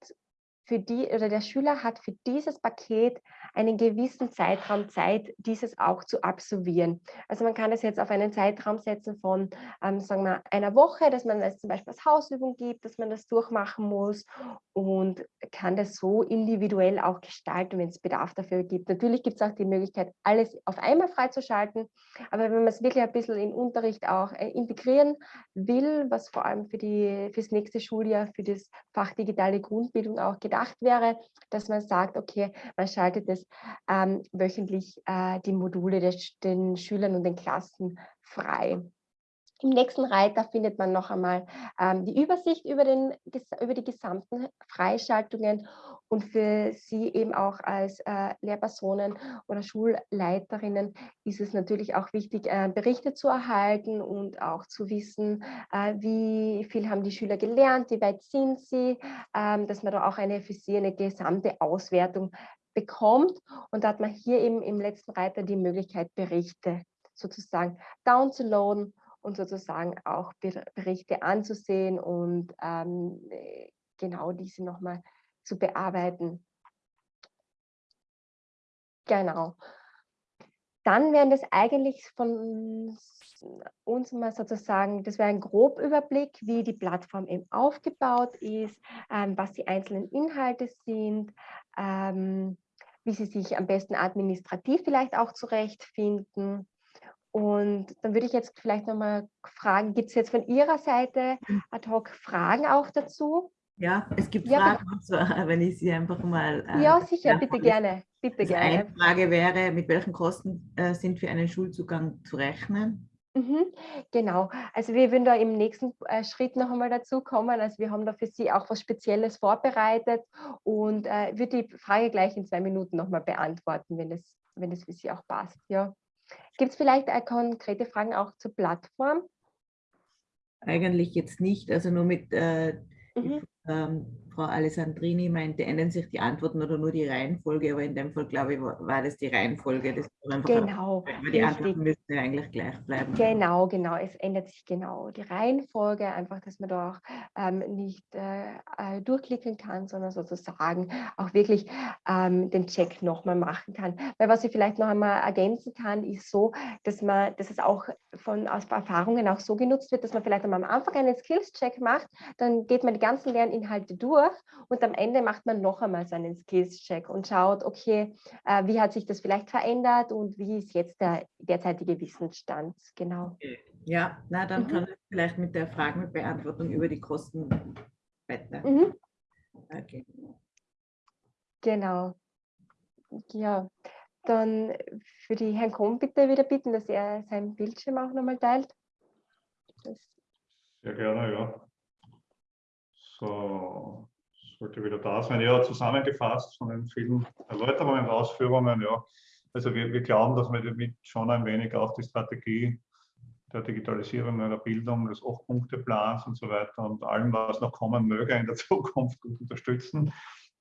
für die oder der Schüler hat für dieses Paket einen gewissen Zeitraum Zeit, dieses auch zu absolvieren. Also man kann es jetzt auf einen Zeitraum setzen von, ähm, sagen wir, einer Woche, dass man es zum Beispiel als Hausübung gibt, dass man das durchmachen muss und kann das so individuell auch gestalten, wenn es Bedarf dafür gibt. Natürlich gibt es auch die Möglichkeit, alles auf einmal freizuschalten, aber wenn man es wirklich ein bisschen in Unterricht auch äh, integrieren will, was vor allem für das nächste Schuljahr, für das Fach digitale Grundbildung auch gedacht gedacht wäre, dass man sagt, okay, man schaltet es ähm, wöchentlich äh, die Module des, den Schülern und den Klassen frei. Im nächsten Reiter findet man noch einmal ähm, die Übersicht über, den, über die gesamten Freischaltungen und für Sie eben auch als äh, Lehrpersonen oder Schulleiterinnen ist es natürlich auch wichtig, äh, Berichte zu erhalten und auch zu wissen, äh, wie viel haben die Schüler gelernt, wie weit sind sie, ähm, dass man da auch eine für Sie eine gesamte Auswertung bekommt. Und da hat man hier eben im letzten Reiter die Möglichkeit, Berichte sozusagen downzuladen und sozusagen auch Berichte anzusehen und ähm, genau diese nochmal zu bearbeiten. Genau. Dann wären das eigentlich von uns mal sozusagen, das wäre ein Grobüberblick, wie die Plattform eben aufgebaut ist, ähm, was die einzelnen Inhalte sind, ähm, wie sie sich am besten administrativ vielleicht auch zurechtfinden. Und dann würde ich jetzt vielleicht nochmal fragen, gibt es jetzt von Ihrer Seite hm. ad hoc Fragen auch dazu? Ja, es gibt ja, Fragen, so, *laughs* wenn ich sie einfach mal... Äh, ja, sicher, bitte gerne. Bitte also gerne. Eine Frage wäre, mit welchen Kosten äh, sind für einen Schulzugang zu rechnen? Mhm, genau, also wir würden da im nächsten äh, Schritt noch einmal dazu kommen. Also wir haben da für Sie auch was Spezielles vorbereitet und äh, würde die Frage gleich in zwei Minuten noch mal beantworten, wenn es, wenn es für Sie auch passt. Ja. Gibt es vielleicht äh, konkrete Fragen auch zur Plattform? Eigentlich jetzt nicht, also nur mit äh, mhm ähm, Frau Alessandrini meinte, ändern sich die Antworten oder nur die Reihenfolge, aber in dem Fall, glaube ich, war das die Reihenfolge. Das genau. Einfach, die Antworten müssen ja eigentlich gleich bleiben. Genau, genau. Es ändert sich genau die Reihenfolge, einfach, dass man da auch ähm, nicht äh, äh, durchklicken kann, sondern sozusagen auch wirklich ähm, den Check nochmal machen kann. Weil was ich vielleicht noch einmal ergänzen kann, ist so, dass man, dass es auch von aus Erfahrungen auch so genutzt wird, dass man vielleicht am Anfang einen Skills-Check macht, dann geht man die ganzen Lernen Inhalte durch und am Ende macht man noch einmal so einen Skills-Check und schaut, okay, äh, wie hat sich das vielleicht verändert und wie ist jetzt der derzeitige Wissensstand, genau. Ja, na dann mhm. kann ich vielleicht mit der Fragenbeantwortung über die Kosten weiter. Mhm. Okay. Genau. Ja, dann für die Herrn Kohn bitte wieder bitten, dass er seinen Bildschirm auch nochmal teilt. Das Sehr gerne, ja. So, sollte wieder da sein. Ja, zusammengefasst von den vielen Erläuterungen und Ausführungen. Ja. Also wir, wir glauben, dass wir damit schon ein wenig auch die Strategie der Digitalisierung der Bildung, des Acht-Punkte-Plans und so weiter und allem, was noch kommen möge in der *laughs* Zukunft, gut unterstützen.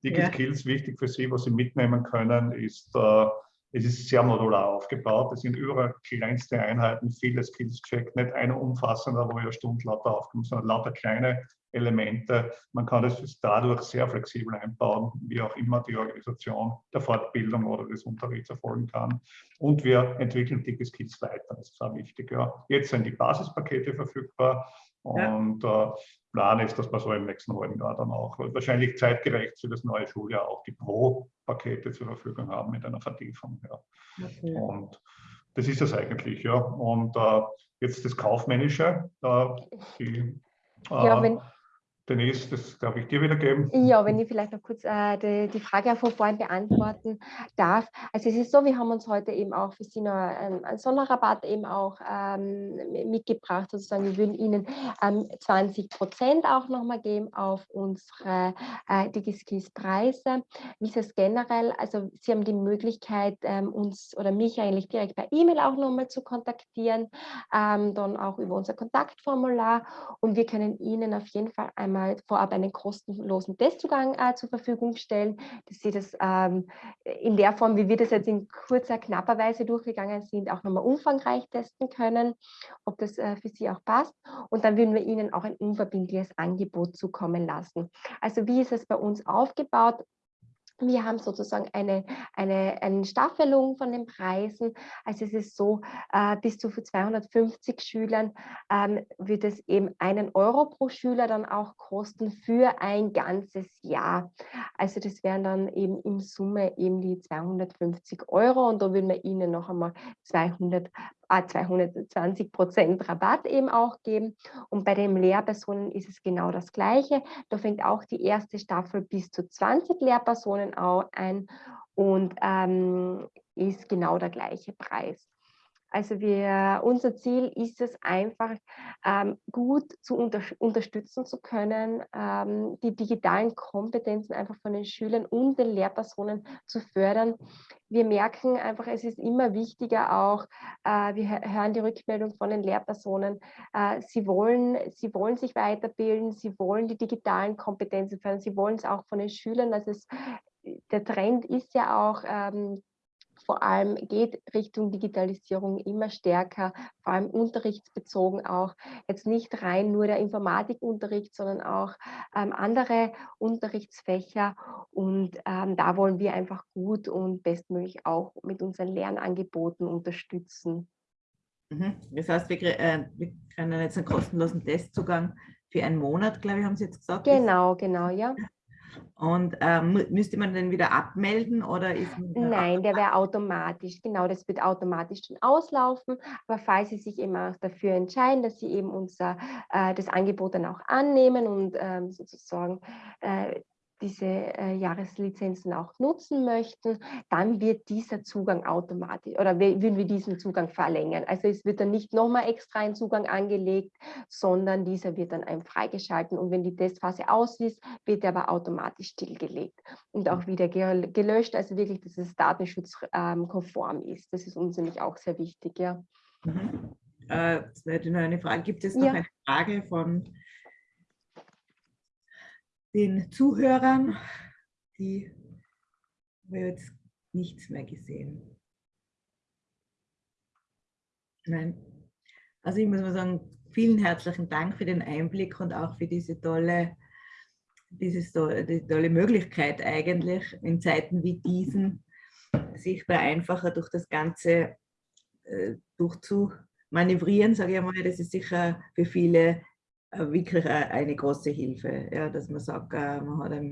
DigiSkills, ja. wichtig für Sie, was Sie mitnehmen können, ist, äh, es ist sehr modular aufgebaut. Es sind überall kleinste Einheiten, viele Skills-Check, nicht eine umfassender, wo ihr Stunden lauter aufkommt, sondern lauter kleine Elemente. Man kann es dadurch sehr flexibel einbauen, wie auch immer die Organisation der Fortbildung oder des Unterrichts erfolgen kann. Und wir entwickeln dicke Skills weiter. Das ist auch wichtig. Ja. Jetzt sind die Basispakete verfügbar. Und ja. äh, Plan ist, dass wir so im nächsten halben Jahr dann auch wahrscheinlich zeitgerecht für das neue Schuljahr auch die Pro-Pakete zur Verfügung haben mit einer Vertiefung. Ja. Okay. Und das ist es eigentlich, ja. Und äh, jetzt das Kaufmännische. Äh, die, ja, wenn, Denise, das darf ich dir wieder geben. Ja, wenn ich vielleicht noch kurz äh, die, die, Frage von vorhin beantworten darf. Also es ist so, wir haben uns heute eben auch für Sie noch einen, einen Sonderrabatt eben auch ähm, mitgebracht, sozusagen. Wir würden Ihnen ähm, 20 Prozent auch nochmal geben auf unsere äh, DigiSkills-Preise. Wie ist es generell? Also Sie haben die Möglichkeit, ähm, uns oder mich eigentlich direkt per E-Mail auch nochmal zu kontaktieren, ähm, dann auch über unser Kontaktformular und wir können Ihnen auf jeden Fall einmal einmal vorab einen kostenlosen Testzugang äh, zur Verfügung stellen, dass Sie das ähm, in der Form, wie wir das jetzt in kurzer, knapper Weise durchgegangen sind, auch nochmal umfangreich testen können, ob das äh, für Sie auch passt. Und dann würden wir Ihnen auch ein unverbindliches Angebot zukommen lassen. Also wie ist es bei uns aufgebaut? Wir haben sozusagen eine, eine, eine Staffelung von den Preisen. Also es ist so, äh, bis zu 250 Schülern ähm, wird es eben einen Euro pro Schüler dann auch kosten für ein ganzes Jahr. Also das wären dann eben in Summe eben die 250 Euro und da würden wir Ihnen noch einmal 200 220 Prozent Rabatt eben auch geben. Und bei den Lehrpersonen ist es genau das Gleiche. Da fängt auch die erste Staffel bis zu 20 Lehrpersonen ein und ähm, ist genau der gleiche Preis. Also wir, unser Ziel ist es einfach, ähm, gut zu unter, unterstützen zu können, ähm, die digitalen Kompetenzen einfach von den Schülern und den Lehrpersonen zu fördern. Wir merken einfach, es ist immer wichtiger auch, äh, wir hören die Rückmeldung von den Lehrpersonen, äh, sie, wollen, sie wollen sich weiterbilden, sie wollen die digitalen Kompetenzen fördern, sie wollen es auch von den Schülern. Also es der Trend ist ja auch, ähm, vor allem geht Richtung Digitalisierung immer stärker, vor allem unterrichtsbezogen auch. Jetzt nicht rein nur der Informatikunterricht, sondern auch ähm, andere Unterrichtsfächer. Und ähm, da wollen wir einfach gut und bestmöglich auch mit unseren Lernangeboten unterstützen. Mhm. Das heißt, wir, äh, wir können jetzt einen kostenlosen Testzugang für einen Monat, glaube ich, haben Sie jetzt gesagt. Genau, genau, ja. Und ähm, müsste man den wieder abmelden oder ist Nein, der wäre automatisch. Genau, das wird automatisch dann auslaufen. Aber falls Sie sich eben auch dafür entscheiden, dass Sie eben unser äh, das Angebot dann auch annehmen und ähm, sozusagen äh, diese äh, Jahreslizenzen auch nutzen möchten, dann wird dieser Zugang automatisch oder würden wir diesen Zugang verlängern. Also es wird dann nicht nochmal extra ein Zugang angelegt, sondern dieser wird dann einem freigeschalten und wenn die Testphase aus ist, wird er aber automatisch stillgelegt und auch wieder gelöscht, also wirklich, dass es datenschutzkonform ist. Das ist uns nämlich auch sehr wichtig, ja. Mhm. Äh, eine Frage. Gibt es noch ja. eine Frage von den Zuhörern, die haben jetzt nichts mehr gesehen. Nein. Also ich muss mal sagen, vielen herzlichen Dank für den Einblick und auch für diese tolle, diese, tolle Möglichkeit eigentlich in Zeiten wie diesen, sichtbar einfacher durch das Ganze äh, durchzumanövrieren, sage ich mal. Das ist sicher für viele wirklich eine große Hilfe, ja, dass man sagt, äh, man hat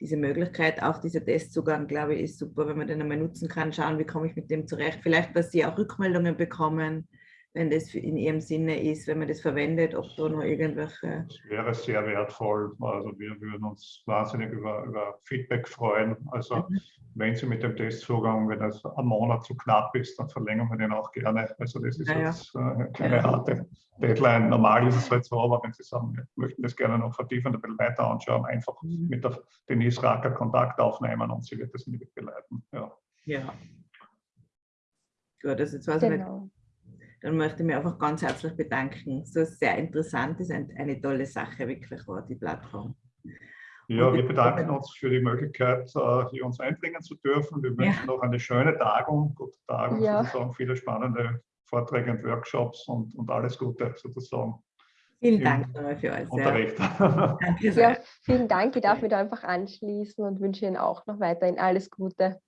diese Möglichkeit, auch dieser Testzugang, glaube ich, ist super, wenn man den einmal nutzen kann, schauen, wie komme ich mit dem zurecht. Vielleicht, dass Sie auch Rückmeldungen bekommen, wenn das in Ihrem Sinne ist, wenn man das verwendet, ob da noch irgendwelche... Das wäre sehr wertvoll. Also wir würden uns wahnsinnig über, über Feedback freuen. Also mhm. wenn Sie mit dem Testzugang, wenn das ein Monat zu knapp ist, dann verlängern wir den auch gerne. Also das ist ja, jetzt äh, keine ja. harte Deadline. Normal ist es halt so, aber wenn Sie sagen, wir möchten das gerne noch vertiefend ein bisschen weiter anschauen, einfach mhm. mit der Denise Racker Kontakt aufnehmen und sie wird das mit begleiten. Ja. ja. Gut, also jetzt weiß genau. ich nicht dann möchte ich mich einfach ganz herzlich bedanken. So sehr interessant ist eine tolle Sache wirklich war, die Plattform. Ja, wir bedanken uns für die Möglichkeit, äh, hier uns einbringen zu dürfen. Wir wünschen ja. noch eine schöne Tagung, gute Tagung ja. sozusagen, viele spannende Vorträge und Workshops und, und alles Gute sozusagen. Vielen Dank für euch. Unterricht. *laughs* Danke sehr. Ja, vielen Dank. Ich darf mich da einfach anschließen und wünsche Ihnen auch noch weiterhin alles Gute.